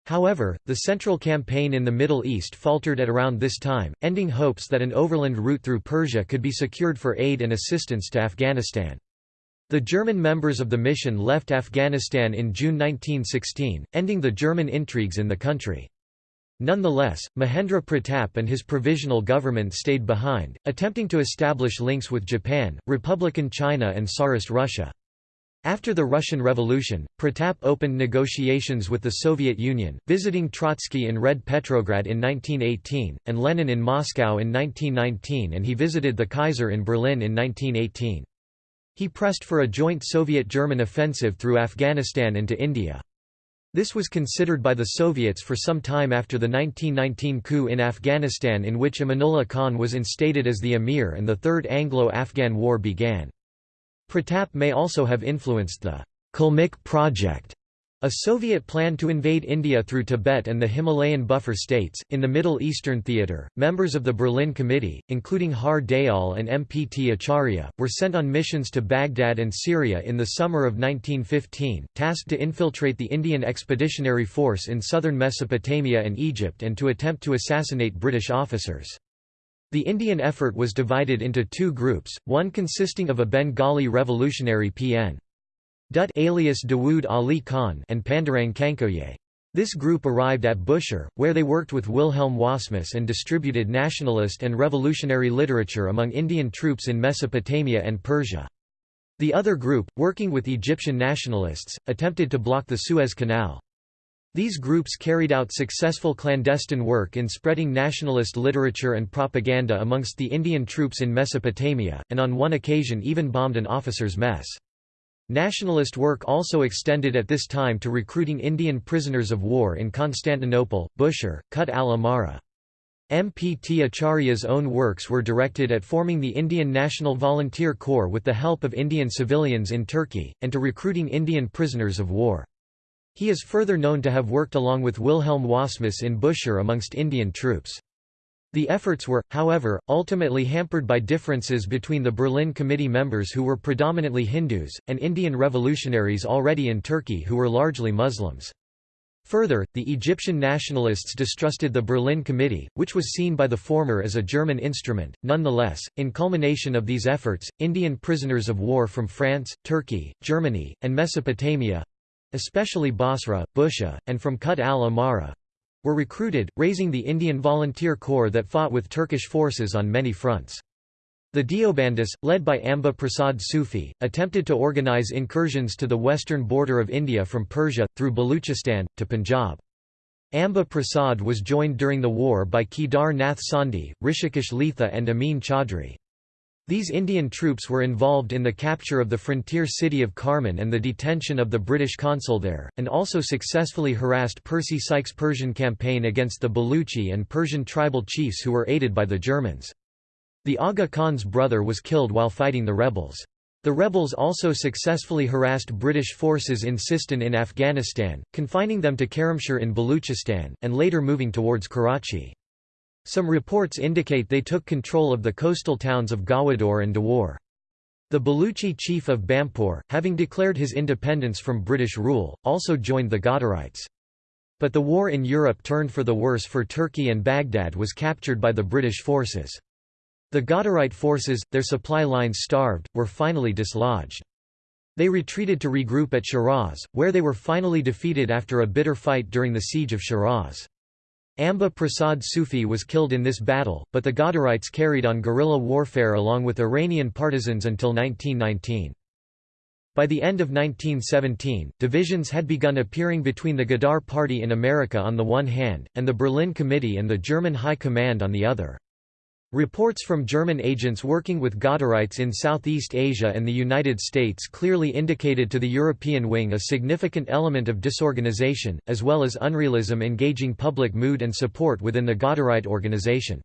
However, the Central Campaign in the Middle East faltered at around this time, ending hopes that an overland route through Persia could be secured for aid and assistance to Afghanistan. The German members of the mission left Afghanistan in June 1916, ending the German intrigues in the country. Nonetheless, Mahendra Pratap and his provisional government stayed behind, attempting to establish links with Japan, Republican China and Tsarist Russia. After the Russian Revolution, Pratap opened negotiations with the Soviet Union, visiting Trotsky in Red Petrograd in 1918, and Lenin in Moscow in 1919 and he visited the Kaiser in Berlin in 1918. He pressed for a joint Soviet-German offensive through Afghanistan into India. This was considered by the Soviets for some time after the 1919 coup in Afghanistan in which Amanullah Khan was instated as the emir and the Third Anglo-Afghan War began. Pratap may also have influenced the Kalmyk project, a Soviet plan to invade India through Tibet and the Himalayan buffer states. In the Middle Eastern theater, members of the Berlin Committee, including Har Dayal and MPT Acharya, were sent on missions to Baghdad and Syria in the summer of 1915, tasked to infiltrate the Indian Expeditionary Force in southern Mesopotamia and Egypt and to attempt to assassinate British officers. The Indian effort was divided into two groups, one consisting of a Bengali revolutionary PN. Dutt alias Dawood Ali Khan and Pandurang Khankhoje. This group arrived at Bushehr, where they worked with Wilhelm Wassmuss and distributed nationalist and revolutionary literature among Indian troops in Mesopotamia and Persia. The other group, working with Egyptian nationalists, attempted to block the Suez Canal. These groups carried out successful clandestine work in spreading nationalist literature and propaganda amongst the Indian troops in Mesopotamia, and on one occasion even bombed an officer's mess. Nationalist work also extended at this time to recruiting Indian prisoners of war in Constantinople, Bushehr, Kut al-Amara. MPT Acharya's own works were directed at forming the Indian National Volunteer Corps with the help of Indian civilians in Turkey, and to recruiting Indian prisoners of war. He is further known to have worked along with Wilhelm Wassmuss in Bushehr amongst Indian troops. The efforts were, however, ultimately hampered by differences between the Berlin Committee members who were predominantly Hindus, and Indian revolutionaries already in Turkey who were largely Muslims. Further, the Egyptian nationalists distrusted the Berlin Committee, which was seen by the former as a German instrument. Nonetheless, in culmination of these efforts, Indian prisoners of war from France, Turkey, Germany, and Mesopotamia especially Basra, Bushehr, and from Kut al-Amara were recruited, raising the Indian Volunteer Corps that fought with Turkish forces on many fronts. The Deobandis, led by Amba Prasad Sufi, attempted to organize incursions to the western border of India from Persia, through Baluchistan, to Punjab. Amba Prasad was joined during the war by Kedar Nath Sondhi, Rishikesh Letha and Amin Chaudhry. These Indian troops were involved in the capture of the frontier city of Karman and the detention of the British consul there, and also successfully harassed Percy Sykes' Persian campaign against the Baluchi and Persian tribal chiefs who were aided by the Germans. The Aga Khan's brother was killed while fighting the rebels. The rebels also successfully harassed British forces in Sistan in Afghanistan, confining them to Karamshir in Baluchistan, and later moving towards Karachi. Some reports indicate they took control of the coastal towns of Gawador and Dawar. The Baluchi chief of Bampur, having declared his independence from British rule, also joined the Ghadarites. But the war in Europe turned for the worse for Turkey and Baghdad was captured by the British forces. The Ghadarite forces, their supply lines starved, were finally dislodged. They retreated to regroup at Shiraz, where they were finally defeated after a bitter fight during the siege of Shiraz. Amba Prasad Sufi was killed in this battle, but the Ghadarites carried on guerrilla warfare along with Iranian partisans until 1919. By the end of 1917, divisions had begun appearing between the Ghadar Party in America on the one hand, and the Berlin Committee and the German High Command on the other. Reports from German agents working with Ghadarites in Southeast Asia and the United States clearly indicated to the European wing a significant element of disorganization, as well as unrealism engaging public mood and support within the Ghadarite organization.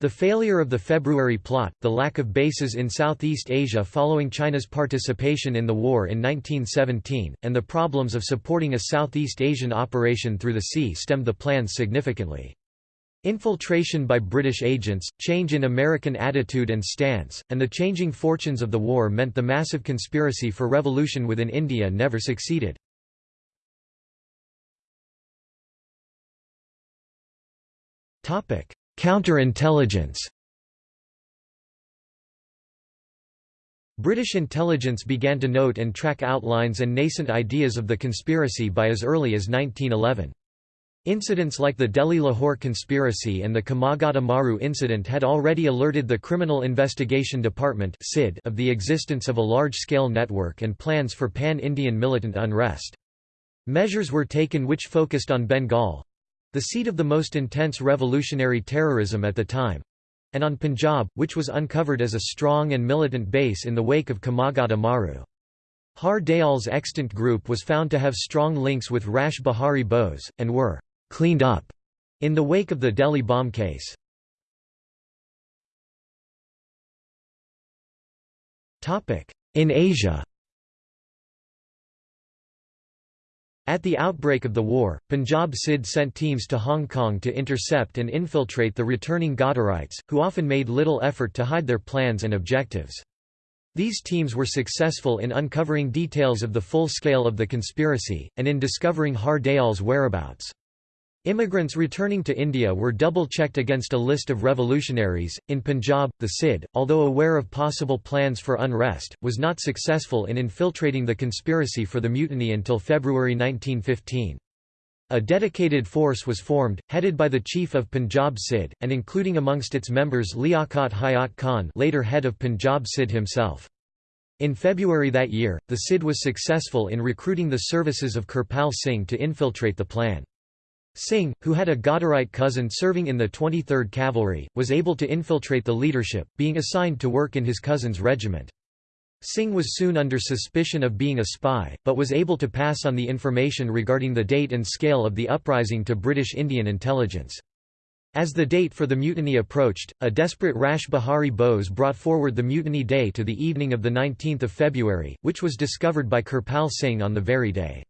The failure of the February plot, the lack of bases in Southeast Asia following China's participation in the war in 1917, and the problems of supporting a Southeast Asian operation through the sea stemmed the plans significantly. Infiltration by British agents, change in American attitude and stance, and the changing fortunes of the war meant the massive conspiracy for revolution within India never succeeded. Counterintelligence British intelligence began to note and track outlines and nascent ideas of the conspiracy by as early as 1911. Incidents like the Delhi-Lahore conspiracy and the Komagata Maru incident had already alerted the Criminal Investigation Department of the existence of a large-scale network and plans for pan-Indian militant unrest. Measures were taken which focused on Bengal—the seat of the most intense revolutionary terrorism at the time—and on Punjab, which was uncovered as a strong and militant base in the wake of Komagata Maru. Har Dayal's extant group was found to have strong links with Rash Behari Bose, and were cleaned up in the wake of the Delhi bomb case. In Asia At the outbreak of the war, Punjab CID sent teams to Hong Kong to intercept and infiltrate the returning Ghadarites, who often made little effort to hide their plans and objectives. These teams were successful in uncovering details of the full scale of the conspiracy, and in discovering Har Dayal's whereabouts. Immigrants returning to India were double-checked against a list of revolutionaries. In Punjab, the CID, although aware of possible plans for unrest, was not successful in infiltrating the conspiracy for the mutiny until February 1915. A dedicated force was formed, headed by the chief of Punjab CID, and including amongst its members Liaquat Hayat Khan later head of Punjab CID himself. In February that year, the CID was successful in recruiting the services of Kirpal Singh to infiltrate the plan. Singh, who had a Ghadarite cousin serving in the 23rd Cavalry, was able to infiltrate the leadership, being assigned to work in his cousin's regiment. Singh was soon under suspicion of being a spy, but was able to pass on the information regarding the date and scale of the uprising to British Indian intelligence. As the date for the mutiny approached, a desperate Rash Behari Bose brought forward the mutiny day to the evening of 19 February, which was discovered by Kirpal Singh on the very day.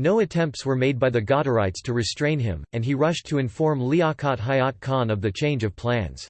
No attempts were made by the Ghadarites to restrain him, and he rushed to inform Liaquat Hayat Khan of the change of plans.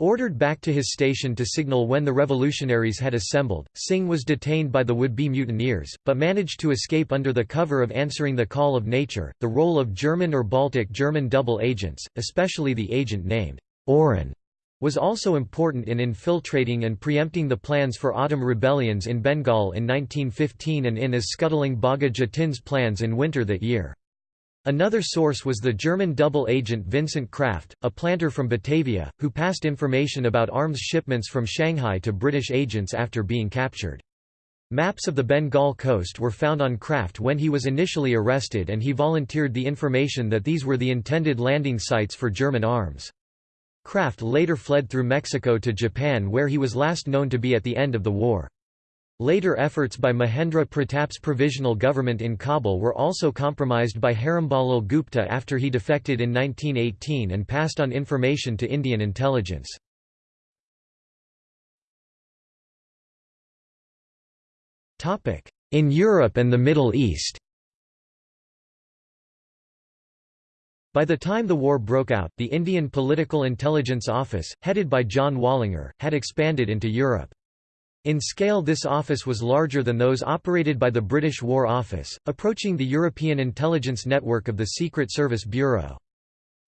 Ordered back to his station to signal when the revolutionaries had assembled, Singh was detained by the would-be mutineers, but managed to escape under the cover of answering the call of nature. The role of German or Baltic German double agents, especially the agent named Oren, was also important in infiltrating and preempting the plans for autumn rebellions in Bengal in 1915 and in as scuttling Bagha Jatin's plans in winter that year. Another source was the German double agent Vincent Kraft, a planter from Batavia, who passed information about arms shipments from Shanghai to British agents after being captured. Maps of the Bengal coast were found on Kraft when he was initially arrested and he volunteered the information that these were the intended landing sites for German arms. Kraft later fled through Mexico to Japan where he was last known to be at the end of the war. Later efforts by Mahendra Pratap's provisional government in Kabul were also compromised by Heramba Lal Gupta after he defected in 1918 and passed on information to Indian intelligence. In Europe and the Middle East By the time the war broke out, the Indian Political Intelligence Office, headed by John Wallinger, had expanded into Europe. In scale this office was larger than those operated by the British War Office, approaching the European intelligence network of the Secret Service Bureau.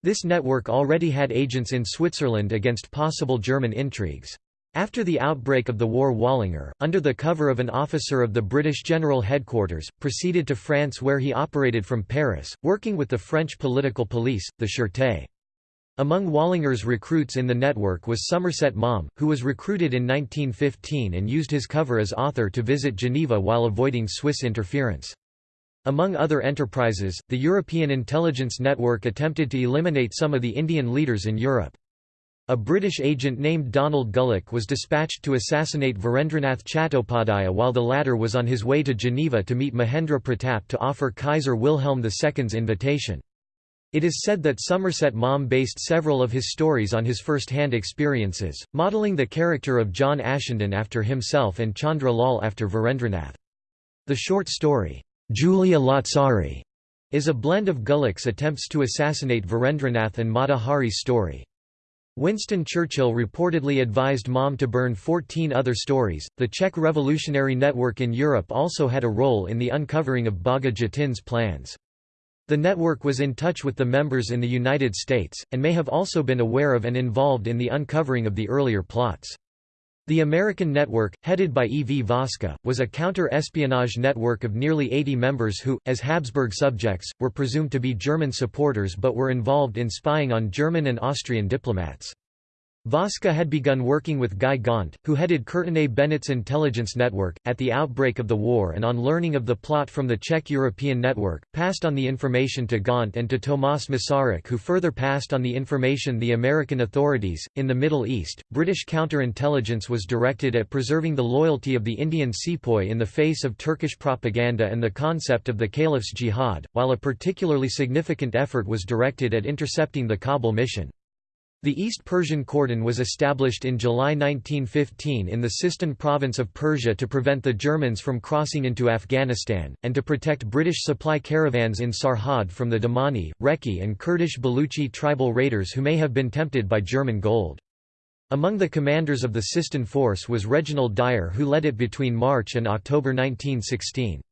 This network already had agents in Switzerland against possible German intrigues. After the outbreak of the war Wallinger, under the cover of an officer of the British General Headquarters, proceeded to France where he operated from Paris, working with the French political police, the Sûreté. Among Wallinger's recruits in the network was Somerset Maugham, who was recruited in 1915 and used his cover as author to visit Geneva while avoiding Swiss interference. Among other enterprises, the European Intelligence Network attempted to eliminate some of the Indian leaders in Europe. A British agent named Donald Gulick was dispatched to assassinate Virendranath Chattopadhyaya while the latter was on his way to Geneva to meet Mahendra Pratap to offer Kaiser Wilhelm II's invitation. It is said that Somerset Maugham based several of his stories on his first-hand experiences, modelling the character of John Ashenden after himself and Chandra Lal after Virendranath. The short story, Giulia Lazzari, is a blend of Gulick's attempts to assassinate Virendranath and Mata story. Winston Churchill reportedly advised Maugham to burn 14 other stories. The Czech Revolutionary Network in Europe also had a role in the uncovering of Bagha Jatin's plans. The network was in touch with the members in the United States, and may have also been aware of and involved in the uncovering of the earlier plots. The American network, headed by E. V. Voska, was a counter-espionage network of nearly 80 members who, as Habsburg subjects, were presumed to be German supporters but were involved in spying on German and Austrian diplomats. Voska had begun working with Guy Gaunt, who headed Courtenay Bennett's intelligence network, at the outbreak of the war and on learning of the plot from the Czech European network, passed on the information to Gaunt and to Tomas Masaryk who further passed on the information the American authorities. In the Middle East, British counterintelligence was directed at preserving the loyalty of the Indian sepoy in the face of Turkish propaganda and the concept of the Caliph's jihad, while a particularly significant effort was directed at intercepting the Kabul mission. The East Persian Cordon was established in July 1915 in the Sistan province of Persia to prevent the Germans from crossing into Afghanistan, and to protect British supply caravans in Sarhad from the Damani, Reki and Kurdish Baluchi tribal raiders who may have been tempted by German gold. Among the commanders of the Sistan force was Reginald Dyer who led it between March and October 1916.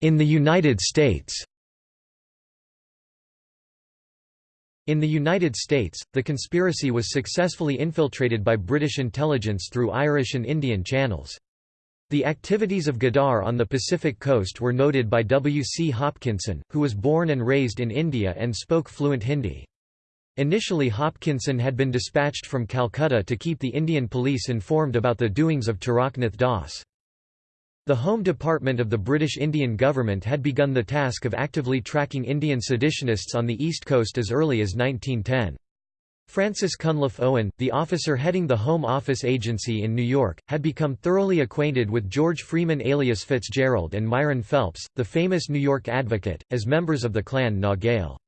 In the United States In the United States, the conspiracy was successfully infiltrated by British intelligence through Irish and Indian channels. The activities of Ghadar on the Pacific coast were noted by W. C. Hopkinson, who was born and raised in India and spoke fluent Hindi. Initially Hopkinson had been dispatched from Calcutta to keep the Indian police informed about the doings of Taraknath Das. The Home Department of the British Indian government had begun the task of actively tracking Indian seditionists on the East Coast as early as 1910. Francis Cunliffe Owen, the officer heading the Home Office Agency in New York, had become thoroughly acquainted with George Freeman alias Fitzgerald and Myron Phelps, the famous New York advocate, as members of the clan Na Gael.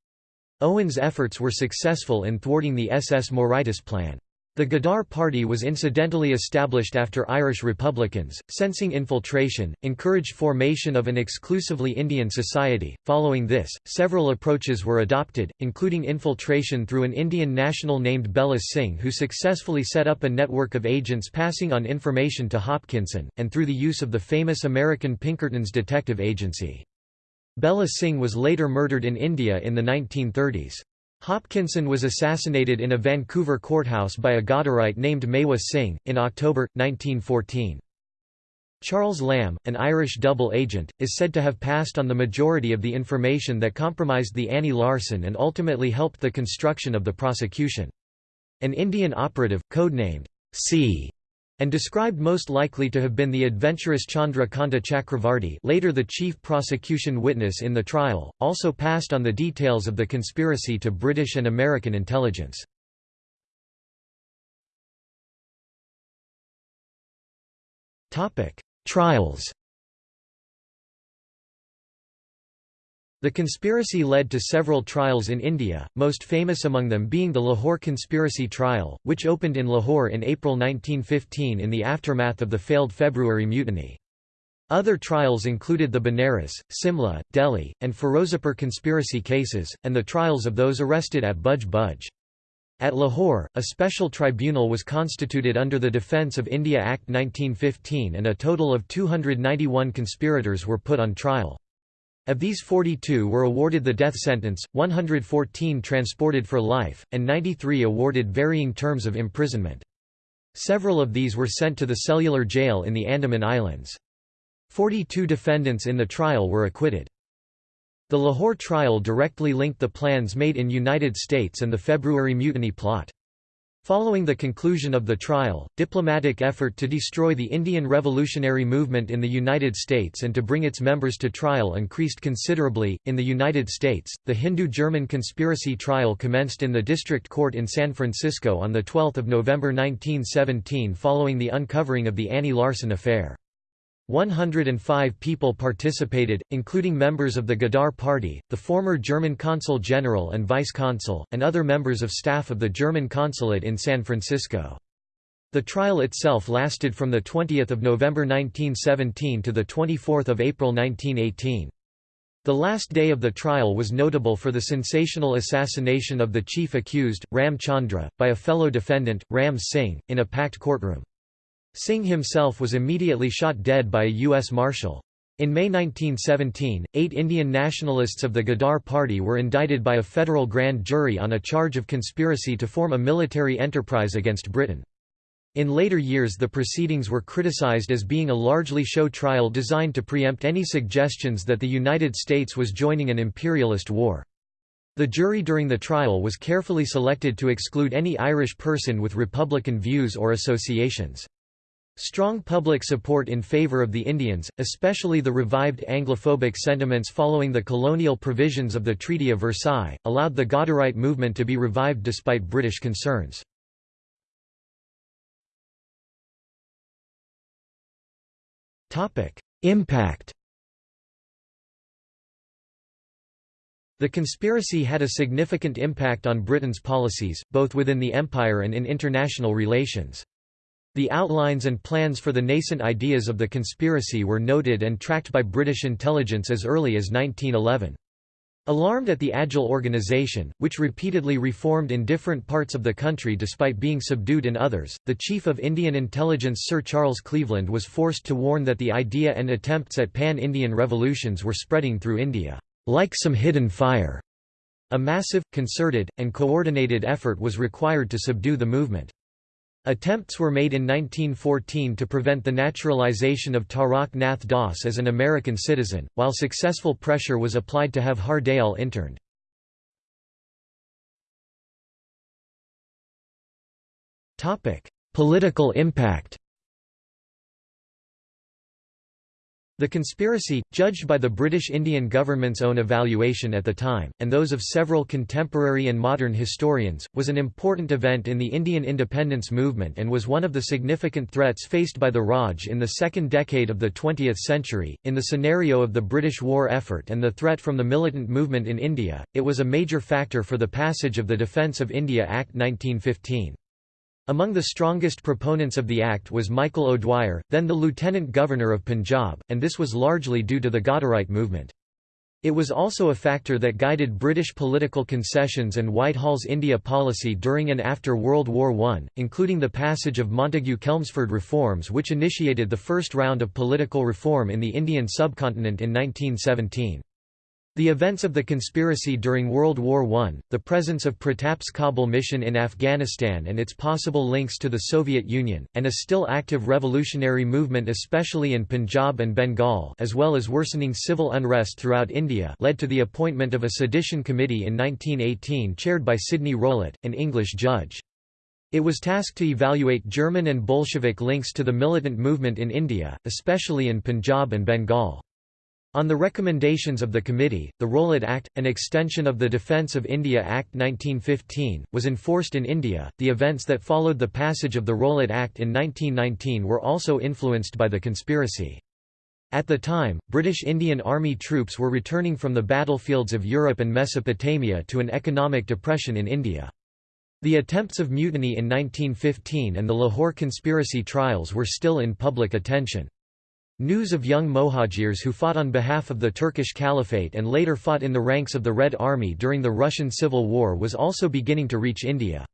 Owen's efforts were successful in thwarting the SS Mauritius plan. The Ghadar Party was incidentally established after Irish Republicans, sensing infiltration, encouraged formation of an exclusively Indian society. Following this, several approaches were adopted, including infiltration through an Indian national named Bella Singh who successfully set up a network of agents passing on information to Hopkinson, and through the use of the famous American Pinkerton's detective agency. Bella Singh was later murdered in India in the 1930s. Hopkinson was assassinated in a Vancouver courthouse by a Ghadarite named Mewa Singh, in October, 1914. Charles Lamb, an Irish double agent, is said to have passed on the majority of the information that compromised the Annie Larsen and ultimately helped the construction of the prosecution. An Indian operative, codenamed C and described most likely to have been the adventurous Chandra Kanta Chakravarti later the chief prosecution witness in the trial, also passed on the details of the conspiracy to British and American intelligence. Trials The conspiracy led to several trials in India, most famous among them being the Lahore conspiracy trial, which opened in Lahore in April 1915 in the aftermath of the failed February mutiny. Other trials included the Benares, Simla, Delhi, and Ferozepur conspiracy cases, and the trials of those arrested at Budge Budge. At Lahore, a special tribunal was constituted under the Defence of India Act 1915 and a total of 291 conspirators were put on trial. Of these 42 were awarded the death sentence, 114 transported for life, and 93 awarded varying terms of imprisonment. Several of these were sent to the cellular jail in the Andaman Islands. 42 defendants in the trial were acquitted. The Lahore trial directly linked the plans made in United States and the February Mutiny plot. Following the conclusion of the trial, diplomatic effort to destroy the Indian revolutionary movement in the United States and to bring its members to trial increased considerably. In the United States, the Hindu German conspiracy trial commenced in the District Court in San Francisco on 12 November 1917 following the uncovering of the Annie Larsen affair. 105 people participated, including members of the Ghadar Party, the former German consul general and vice-consul, and other members of staff of the German consulate in San Francisco. The trial itself lasted from 20 November 1917 to 24 April 1918. The last day of the trial was notable for the sensational assassination of the chief accused, Ram Chandra, by a fellow defendant, Ram Singh, in a packed courtroom. Singh himself was immediately shot dead by a U.S. Marshal. In May 1917, eight Indian nationalists of the Ghadar Party were indicted by a federal grand jury on a charge of conspiracy to form a military enterprise against Britain. In later years the proceedings were criticized as being a largely show trial designed to preempt any suggestions that the United States was joining an imperialist war. The jury during the trial was carefully selected to exclude any Irish person with Republican views or associations. Strong public support in favor of the Indians, especially the revived Anglophobic sentiments following the colonial provisions of the Treaty of Versailles, allowed the Ghadarite movement to be revived despite British concerns. Impact The conspiracy had a significant impact on Britain's policies, both within the empire and in international relations. The outlines and plans for the nascent ideas of the conspiracy were noted and tracked by British intelligence as early as 1911. Alarmed at the Agile organization, which repeatedly reformed in different parts of the country despite being subdued in others, the chief of Indian intelligence Sir Charles Cleveland was forced to warn that the idea and attempts at pan-Indian revolutions were spreading through India, like some hidden fire. A massive, concerted, and coordinated effort was required to subdue the movement. Attempts were made in 1914 to prevent the naturalization of Tarak Nath Das as an American citizen, while successful pressure was applied to have Har Dayal interned. Political impact The conspiracy, judged by the British Indian government's own evaluation at the time, and those of several contemporary and modern historians, was an important event in the Indian independence movement and was one of the significant threats faced by the Raj in the second decade of the 20th century. In the scenario of the British war effort and the threat from the militant movement in India, it was a major factor for the passage of the Defence of India Act 1915. Among the strongest proponents of the act was Michael O'Dwyer, then the Lieutenant Governor of Punjab, and this was largely due to the Ghadarite movement. It was also a factor that guided British political concessions and Whitehall's India policy during and after World War I, including the passage of Montagu-Chelmsford reforms which initiated the first round of political reform in the Indian subcontinent in 1917. The events of the conspiracy during World War I, the presence of Pratap's Kabul mission in Afghanistan and its possible links to the Soviet Union, and a still active revolutionary movement especially in Punjab and Bengal as well as worsening civil unrest throughout India led to the appointment of a sedition committee in 1918 chaired by Sidney Rowlatt, an English judge. It was tasked to evaluate German and Bolshevik links to the militant movement in India, especially in Punjab and Bengal. On the recommendations of the committee, the Rowlatt Act, an extension of the Defence of India Act 1915, was enforced in India. The events that followed the passage of the Rowlatt Act in 1919 were also influenced by the conspiracy. At the time, British Indian Army troops were returning from the battlefields of Europe and Mesopotamia to an economic depression in India. The attempts of mutiny in 1915 and the Lahore conspiracy trials were still in public attention. News of young Mohajirs who fought on behalf of the Turkish Caliphate and later fought in the ranks of the Red Army during the Russian Civil War was also beginning to reach India.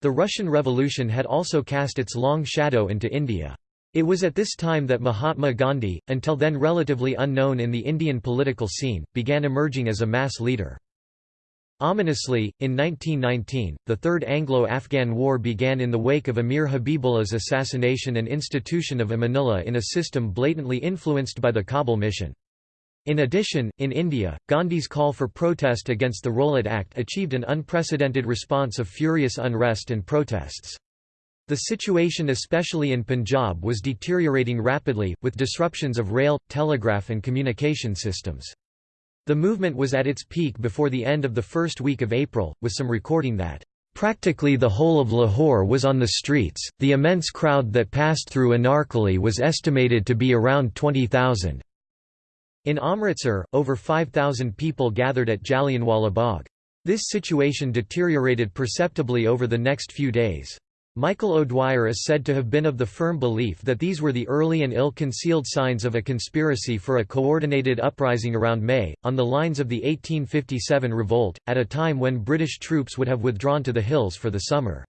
The Russian Revolution had also cast its long shadow into India. It was at this time that Mahatma Gandhi, until then relatively unknown in the Indian political scene, began emerging as a mass leader. Ominously, in 1919, the Third Anglo-Afghan War began in the wake of Amir Habibullah's assassination and institution of Amanullah in a system blatantly influenced by the Kabul mission. In addition, in India, Gandhi's call for protest against the Rowlatt Act achieved an unprecedented response of furious unrest and protests. The situation especially in Punjab was deteriorating rapidly, with disruptions of rail, telegraph and communication systems. The movement was at its peak before the end of the first week of April, with some recording that, "...practically the whole of Lahore was on the streets, the immense crowd that passed through Anarkali was estimated to be around 20,000." In Amritsar, over 5,000 people gathered at Jallianwala Bagh. This situation deteriorated perceptibly over the next few days. Michael O'Dwyer is said to have been of the firm belief that these were the early and ill-concealed signs of a conspiracy for a coordinated uprising around May, on the lines of the 1857 revolt, at a time when British troops would have withdrawn to the hills for the summer.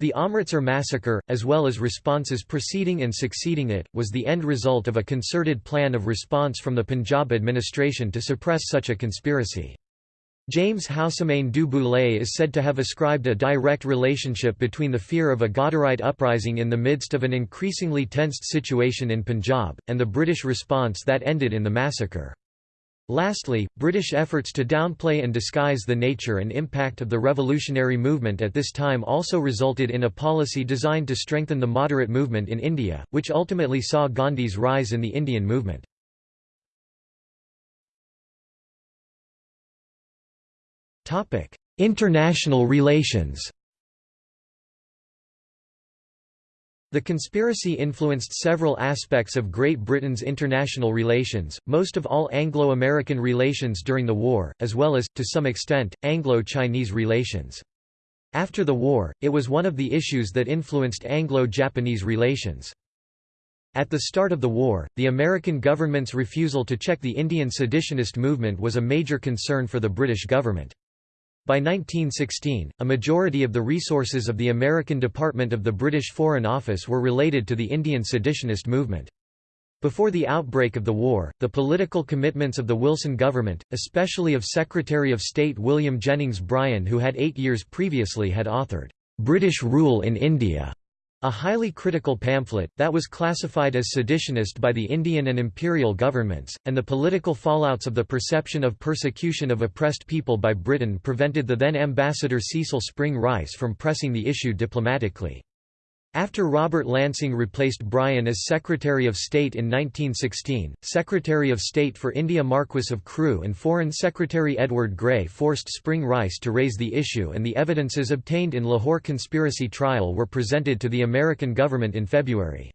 The Amritsar massacre, as well as responses preceding and succeeding it, was the end result of a concerted plan of response from the Punjab administration to suppress such a conspiracy. James Houssemayne du Boulay is said to have ascribed a direct relationship between the fear of a Ghadarite uprising in the midst of an increasingly tensed situation in Punjab, and the British response that ended in the massacre. Lastly, British efforts to downplay and disguise the nature and impact of the revolutionary movement at this time also resulted in a policy designed to strengthen the moderate movement in India, which ultimately saw Gandhi's rise in the Indian movement. International relations The conspiracy influenced several aspects of Great Britain's international relations, most of all Anglo-American relations during the war, as well as, to some extent, Anglo-Chinese relations. After the war, it was one of the issues that influenced Anglo-Japanese relations. At the start of the war, the American government's refusal to check the Indian seditionist movement was a major concern for the British government. By 1916, a majority of the resources of the American Department of the British Foreign Office were related to the Indian seditionist movement. Before the outbreak of the war, the political commitments of the Wilson government, especially of Secretary of State William Jennings Bryan who had eight years previously had authored, "'British Rule in India' A highly critical pamphlet, that was classified as seditionist by the Indian and imperial governments, and the political fallouts of the perception of persecution of oppressed people by Britain prevented the then ambassador Cecil Spring Rice from pressing the issue diplomatically. After Robert Lansing replaced Bryan as Secretary of State in 1916, Secretary of State for India Marquis of Crewe and Foreign Secretary Edward Grey forced Spring Rice to raise the issue and the evidences obtained in Lahore conspiracy trial were presented to the American government in February.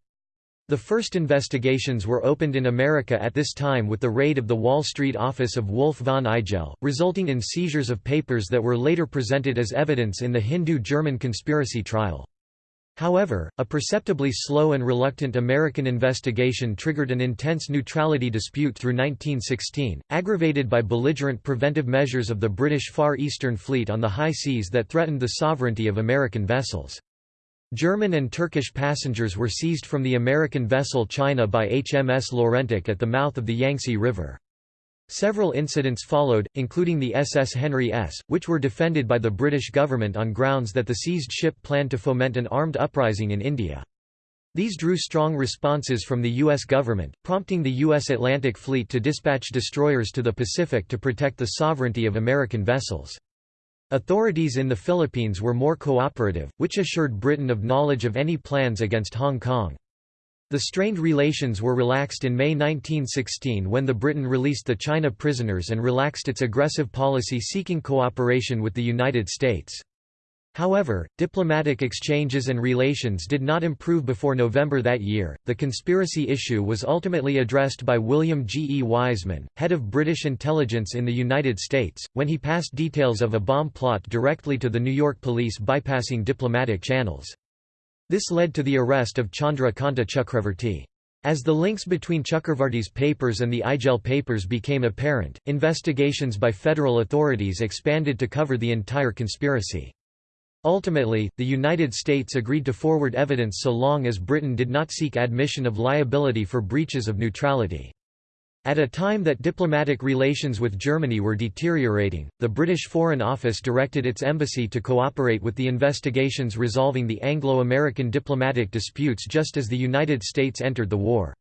The first investigations were opened in America at this time with the raid of the Wall Street office of Wolf von Igel, resulting in seizures of papers that were later presented as evidence in the Hindu-German conspiracy trial. However, a perceptibly slow and reluctant American investigation triggered an intense neutrality dispute through 1916, aggravated by belligerent preventive measures of the British Far Eastern Fleet on the high seas that threatened the sovereignty of American vessels. German and Turkish passengers were seized from the American vessel China by HMS Laurentic at the mouth of the Yangtze River. Several incidents followed, including the SS Henry S., which were defended by the British government on grounds that the seized ship planned to foment an armed uprising in India. These drew strong responses from the U.S. government, prompting the U.S. Atlantic Fleet to dispatch destroyers to the Pacific to protect the sovereignty of American vessels. Authorities in the Philippines were more cooperative, which assured Britain of knowledge of any plans against Hong Kong. The strained relations were relaxed in May 1916 when the Britain released the China prisoners and relaxed its aggressive policy seeking cooperation with the United States. However, diplomatic exchanges and relations did not improve before November that year. The conspiracy issue was ultimately addressed by William G. E. Wiseman, head of British intelligence in the United States, when he passed details of a bomb plot directly to the New York police bypassing diplomatic channels. This led to the arrest of Chandra Kanta Chakravarti. As the links between Chakravarti's papers and the Igel papers became apparent, investigations by federal authorities expanded to cover the entire conspiracy. Ultimately, the United States agreed to forward evidence so long as Britain did not seek admission of liability for breaches of neutrality. At a time that diplomatic relations with Germany were deteriorating, the British Foreign Office directed its embassy to cooperate with the investigations resolving the Anglo-American diplomatic disputes just as the United States entered the war.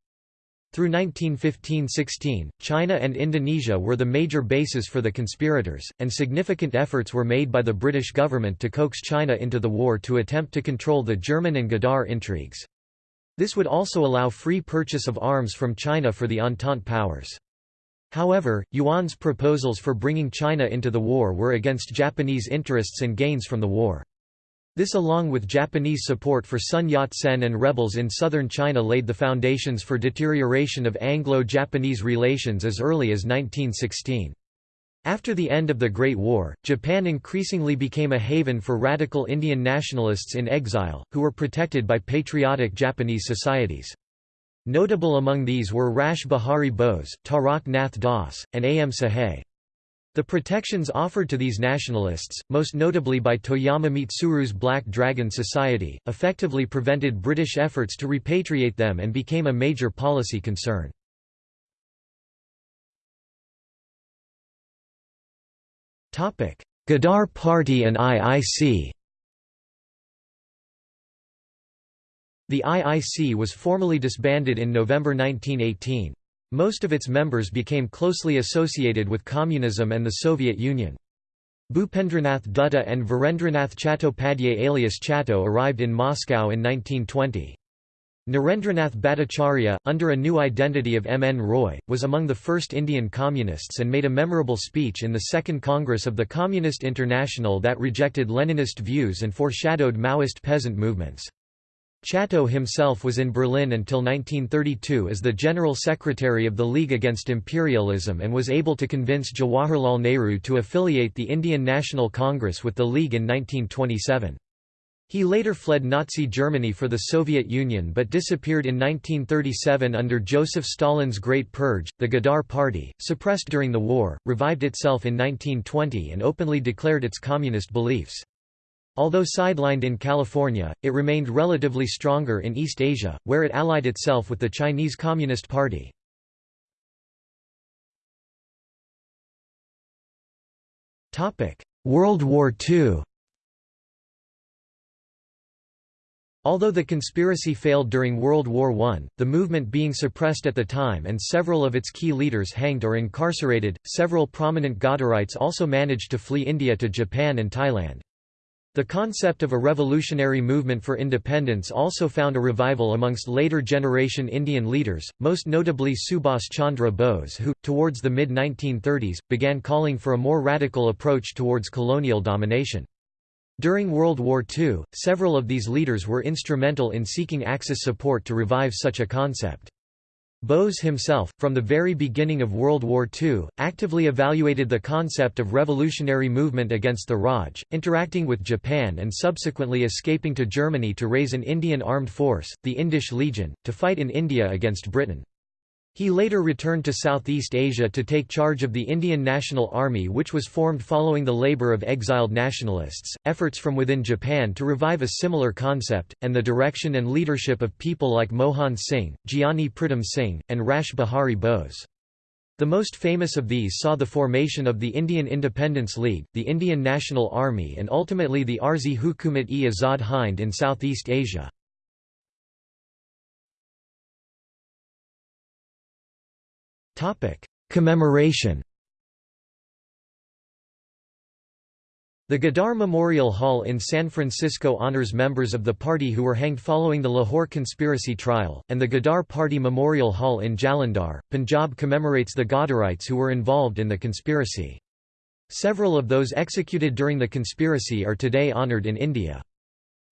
Through 1915–16, China and Indonesia were the major bases for the conspirators, and significant efforts were made by the British government to coax China into the war to attempt to control the German and Ghadar intrigues. This would also allow free purchase of arms from China for the Entente powers. However, Yuan's proposals for bringing China into the war were against Japanese interests and gains from the war. This along with Japanese support for Sun Yat-sen and rebels in southern China laid the foundations for deterioration of Anglo-Japanese relations as early as 1916. After the end of the Great War, Japan increasingly became a haven for radical Indian nationalists in exile, who were protected by patriotic Japanese societies. Notable among these were Rash Behari Bose, Tarak Nath Das, and A. M. Sahay. The protections offered to these nationalists, most notably by Toyama Mitsuru's Black Dragon Society, effectively prevented British efforts to repatriate them and became a major policy concern. Ghadar Party and IIC The IIC was formally disbanded in November 1918. Most of its members became closely associated with communism and the Soviet Union. Bhupendranath Dutta and Virendranath Chattopadhyay alias Chatto arrived in Moscow in 1920. Narendranath Bhattacharya, under a new identity of M. N. Roy, was among the first Indian communists and made a memorable speech in the Second Congress of the Communist International that rejected Leninist views and foreshadowed Maoist peasant movements. Chatto himself was in Berlin until 1932 as the General Secretary of the League Against Imperialism and was able to convince Jawaharlal Nehru to affiliate the Indian National Congress with the League in 1927. He later fled Nazi Germany for the Soviet Union but disappeared in 1937 under Joseph Stalin's Great Purge. The Ghadar Party, suppressed during the war, revived itself in 1920 and openly declared its communist beliefs. Although sidelined in California, it remained relatively stronger in East Asia, where it allied itself with the Chinese Communist Party. World War II Although the conspiracy failed during World War I, the movement being suppressed at the time and several of its key leaders hanged or incarcerated, several prominent Ghadarites also managed to flee India to Japan and Thailand. The concept of a revolutionary movement for independence also found a revival amongst later generation Indian leaders, most notably Subhas Chandra Bose who, towards the mid-1930s, began calling for a more radical approach towards colonial domination. During World War II, several of these leaders were instrumental in seeking Axis support to revive such a concept. Bose himself, from the very beginning of World War II, actively evaluated the concept of revolutionary movement against the Raj, interacting with Japan and subsequently escaping to Germany to raise an Indian armed force, the Indisch Legion, to fight in India against Britain. He later returned to Southeast Asia to take charge of the Indian National Army, which was formed following the labor of exiled nationalists, efforts from within Japan to revive a similar concept, and the direction and leadership of people like Mohan Singh, Giani Pritam Singh, and Rash Behari Bose. The most famous of these saw the formation of the Indian Independence League, the Indian National Army and ultimately the Arzi Hukumat-e-Azad Hind in Southeast Asia. Commemoration The Ghadar Memorial Hall in San Francisco honors members of the party who were hanged following the Lahore conspiracy trial, and the Ghadar Party Memorial Hall in Jalandhar, Punjab commemorates the Ghadarites who were involved in the conspiracy. Several of those executed during the conspiracy are today honored in India.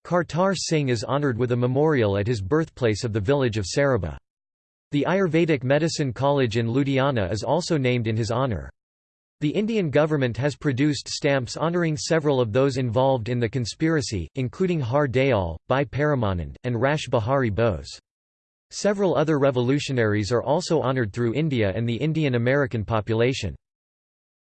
Kartar Singh is honored with a memorial at his birthplace of the village of Saraba. The Ayurvedic Medicine College in Ludhiana is also named in his honour. The Indian government has produced stamps honouring several of those involved in the conspiracy, including Har Dayal, Bhai Paramanand, and Rash Behari Bose. Several other revolutionaries are also honoured through India and the Indian American population.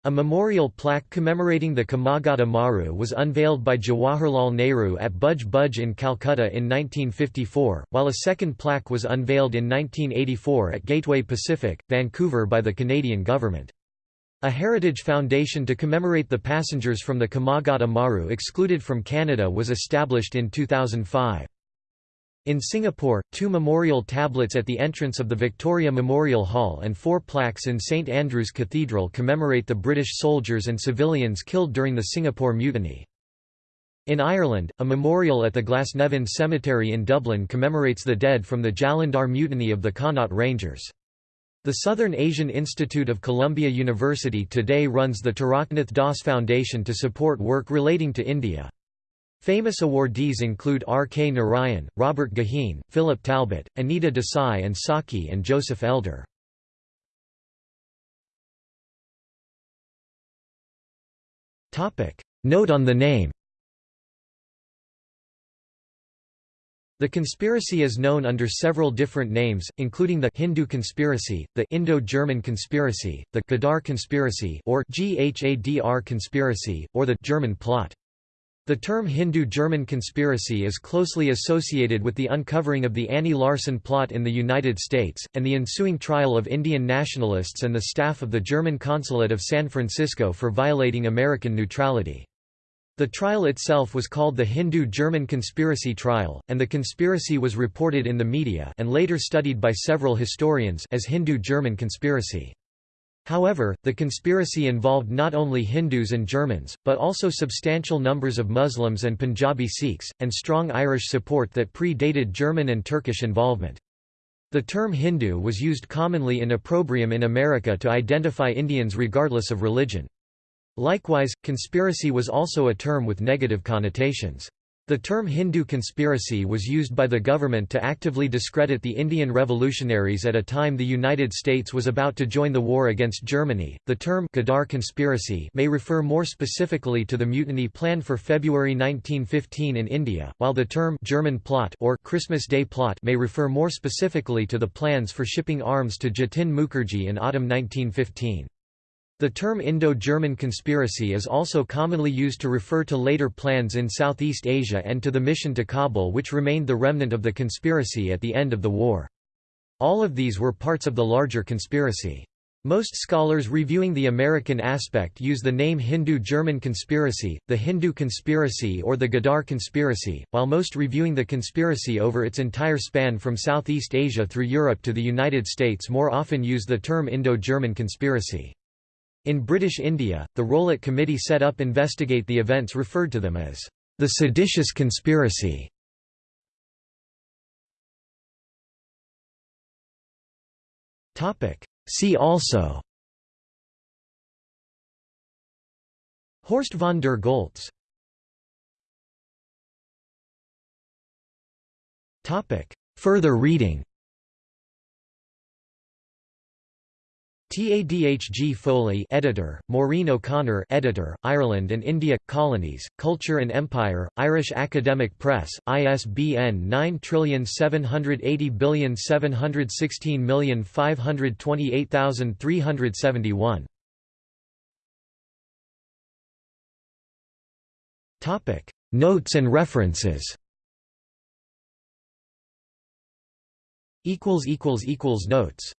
A memorial plaque commemorating the Komagata Maru was unveiled by Jawaharlal Nehru at Budge Budge in Calcutta in 1954, while a second plaque was unveiled in 1984 at Gateway Pacific, Vancouver by the Canadian government. A heritage foundation to commemorate the passengers from the Komagata Maru excluded from Canada was established in 2005. In Singapore, two memorial tablets at the entrance of the Victoria Memorial Hall and four plaques in St Andrew's Cathedral commemorate the British soldiers and civilians killed during the Singapore Mutiny. In Ireland, a memorial at the Glasnevin Cemetery in Dublin commemorates the dead from the Jalandhar Mutiny of the Connaught Rangers. The Southern Asian Institute of Columbia University today runs the Taraknath Das Foundation to support work relating to India. Famous awardees include R. K. Narayan, Robert Goheen, Philip Talbot, Anita Desai and Saki and Joseph Elder. Note on the name The conspiracy is known under several different names, including the Hindu conspiracy, the Indo-German conspiracy, the Ghadar conspiracy or Ghadr conspiracy, or the German plot. The term Hindu-German conspiracy is closely associated with the uncovering of the Annie Larsen plot in the United States, and the ensuing trial of Indian nationalists and the staff of the German consulate of San Francisco for violating American neutrality. The trial itself was called the Hindu-German conspiracy trial, and the conspiracy was reported in the media and later studied by several historians as Hindu-German conspiracy. However, the conspiracy involved not only Hindus and Germans, but also substantial numbers of Muslims and Punjabi Sikhs, and strong Irish support that pre-dated German and Turkish involvement. The term Hindu was used commonly in opprobrium in America to identify Indians regardless of religion. Likewise, conspiracy was also a term with negative connotations. The term Hindu conspiracy was used by the government to actively discredit the Indian revolutionaries at a time the United States was about to join the war against Germany. The term Ghadar conspiracy may refer more specifically to the mutiny planned for February 1915 in India, while the term German plot or Christmas Day plot may refer more specifically to the plans for shipping arms to Jatin Mukherjee in autumn 1915. The term Indo-German conspiracy is also commonly used to refer to later plans in Southeast Asia and to the mission to Kabul which remained the remnant of the conspiracy at the end of the war. All of these were parts of the larger conspiracy. Most scholars reviewing the American aspect use the name Hindu-German conspiracy, the Hindu conspiracy or the Ghadar conspiracy, while most reviewing the conspiracy over its entire span from Southeast Asia through Europe to the United States more often use the term Indo-German conspiracy. In British India, the Rowlatt Committee set up investigate the events referred to them as the seditious conspiracy. See also. Horst von der Goltz. Further reading Tadhg Foley editor, Maureen O'Connor editor, Ireland and India, Colonies, Culture and Empire, Irish Academic Press, ISBN 9780716528371. Notes and references. Equals equals equals Notes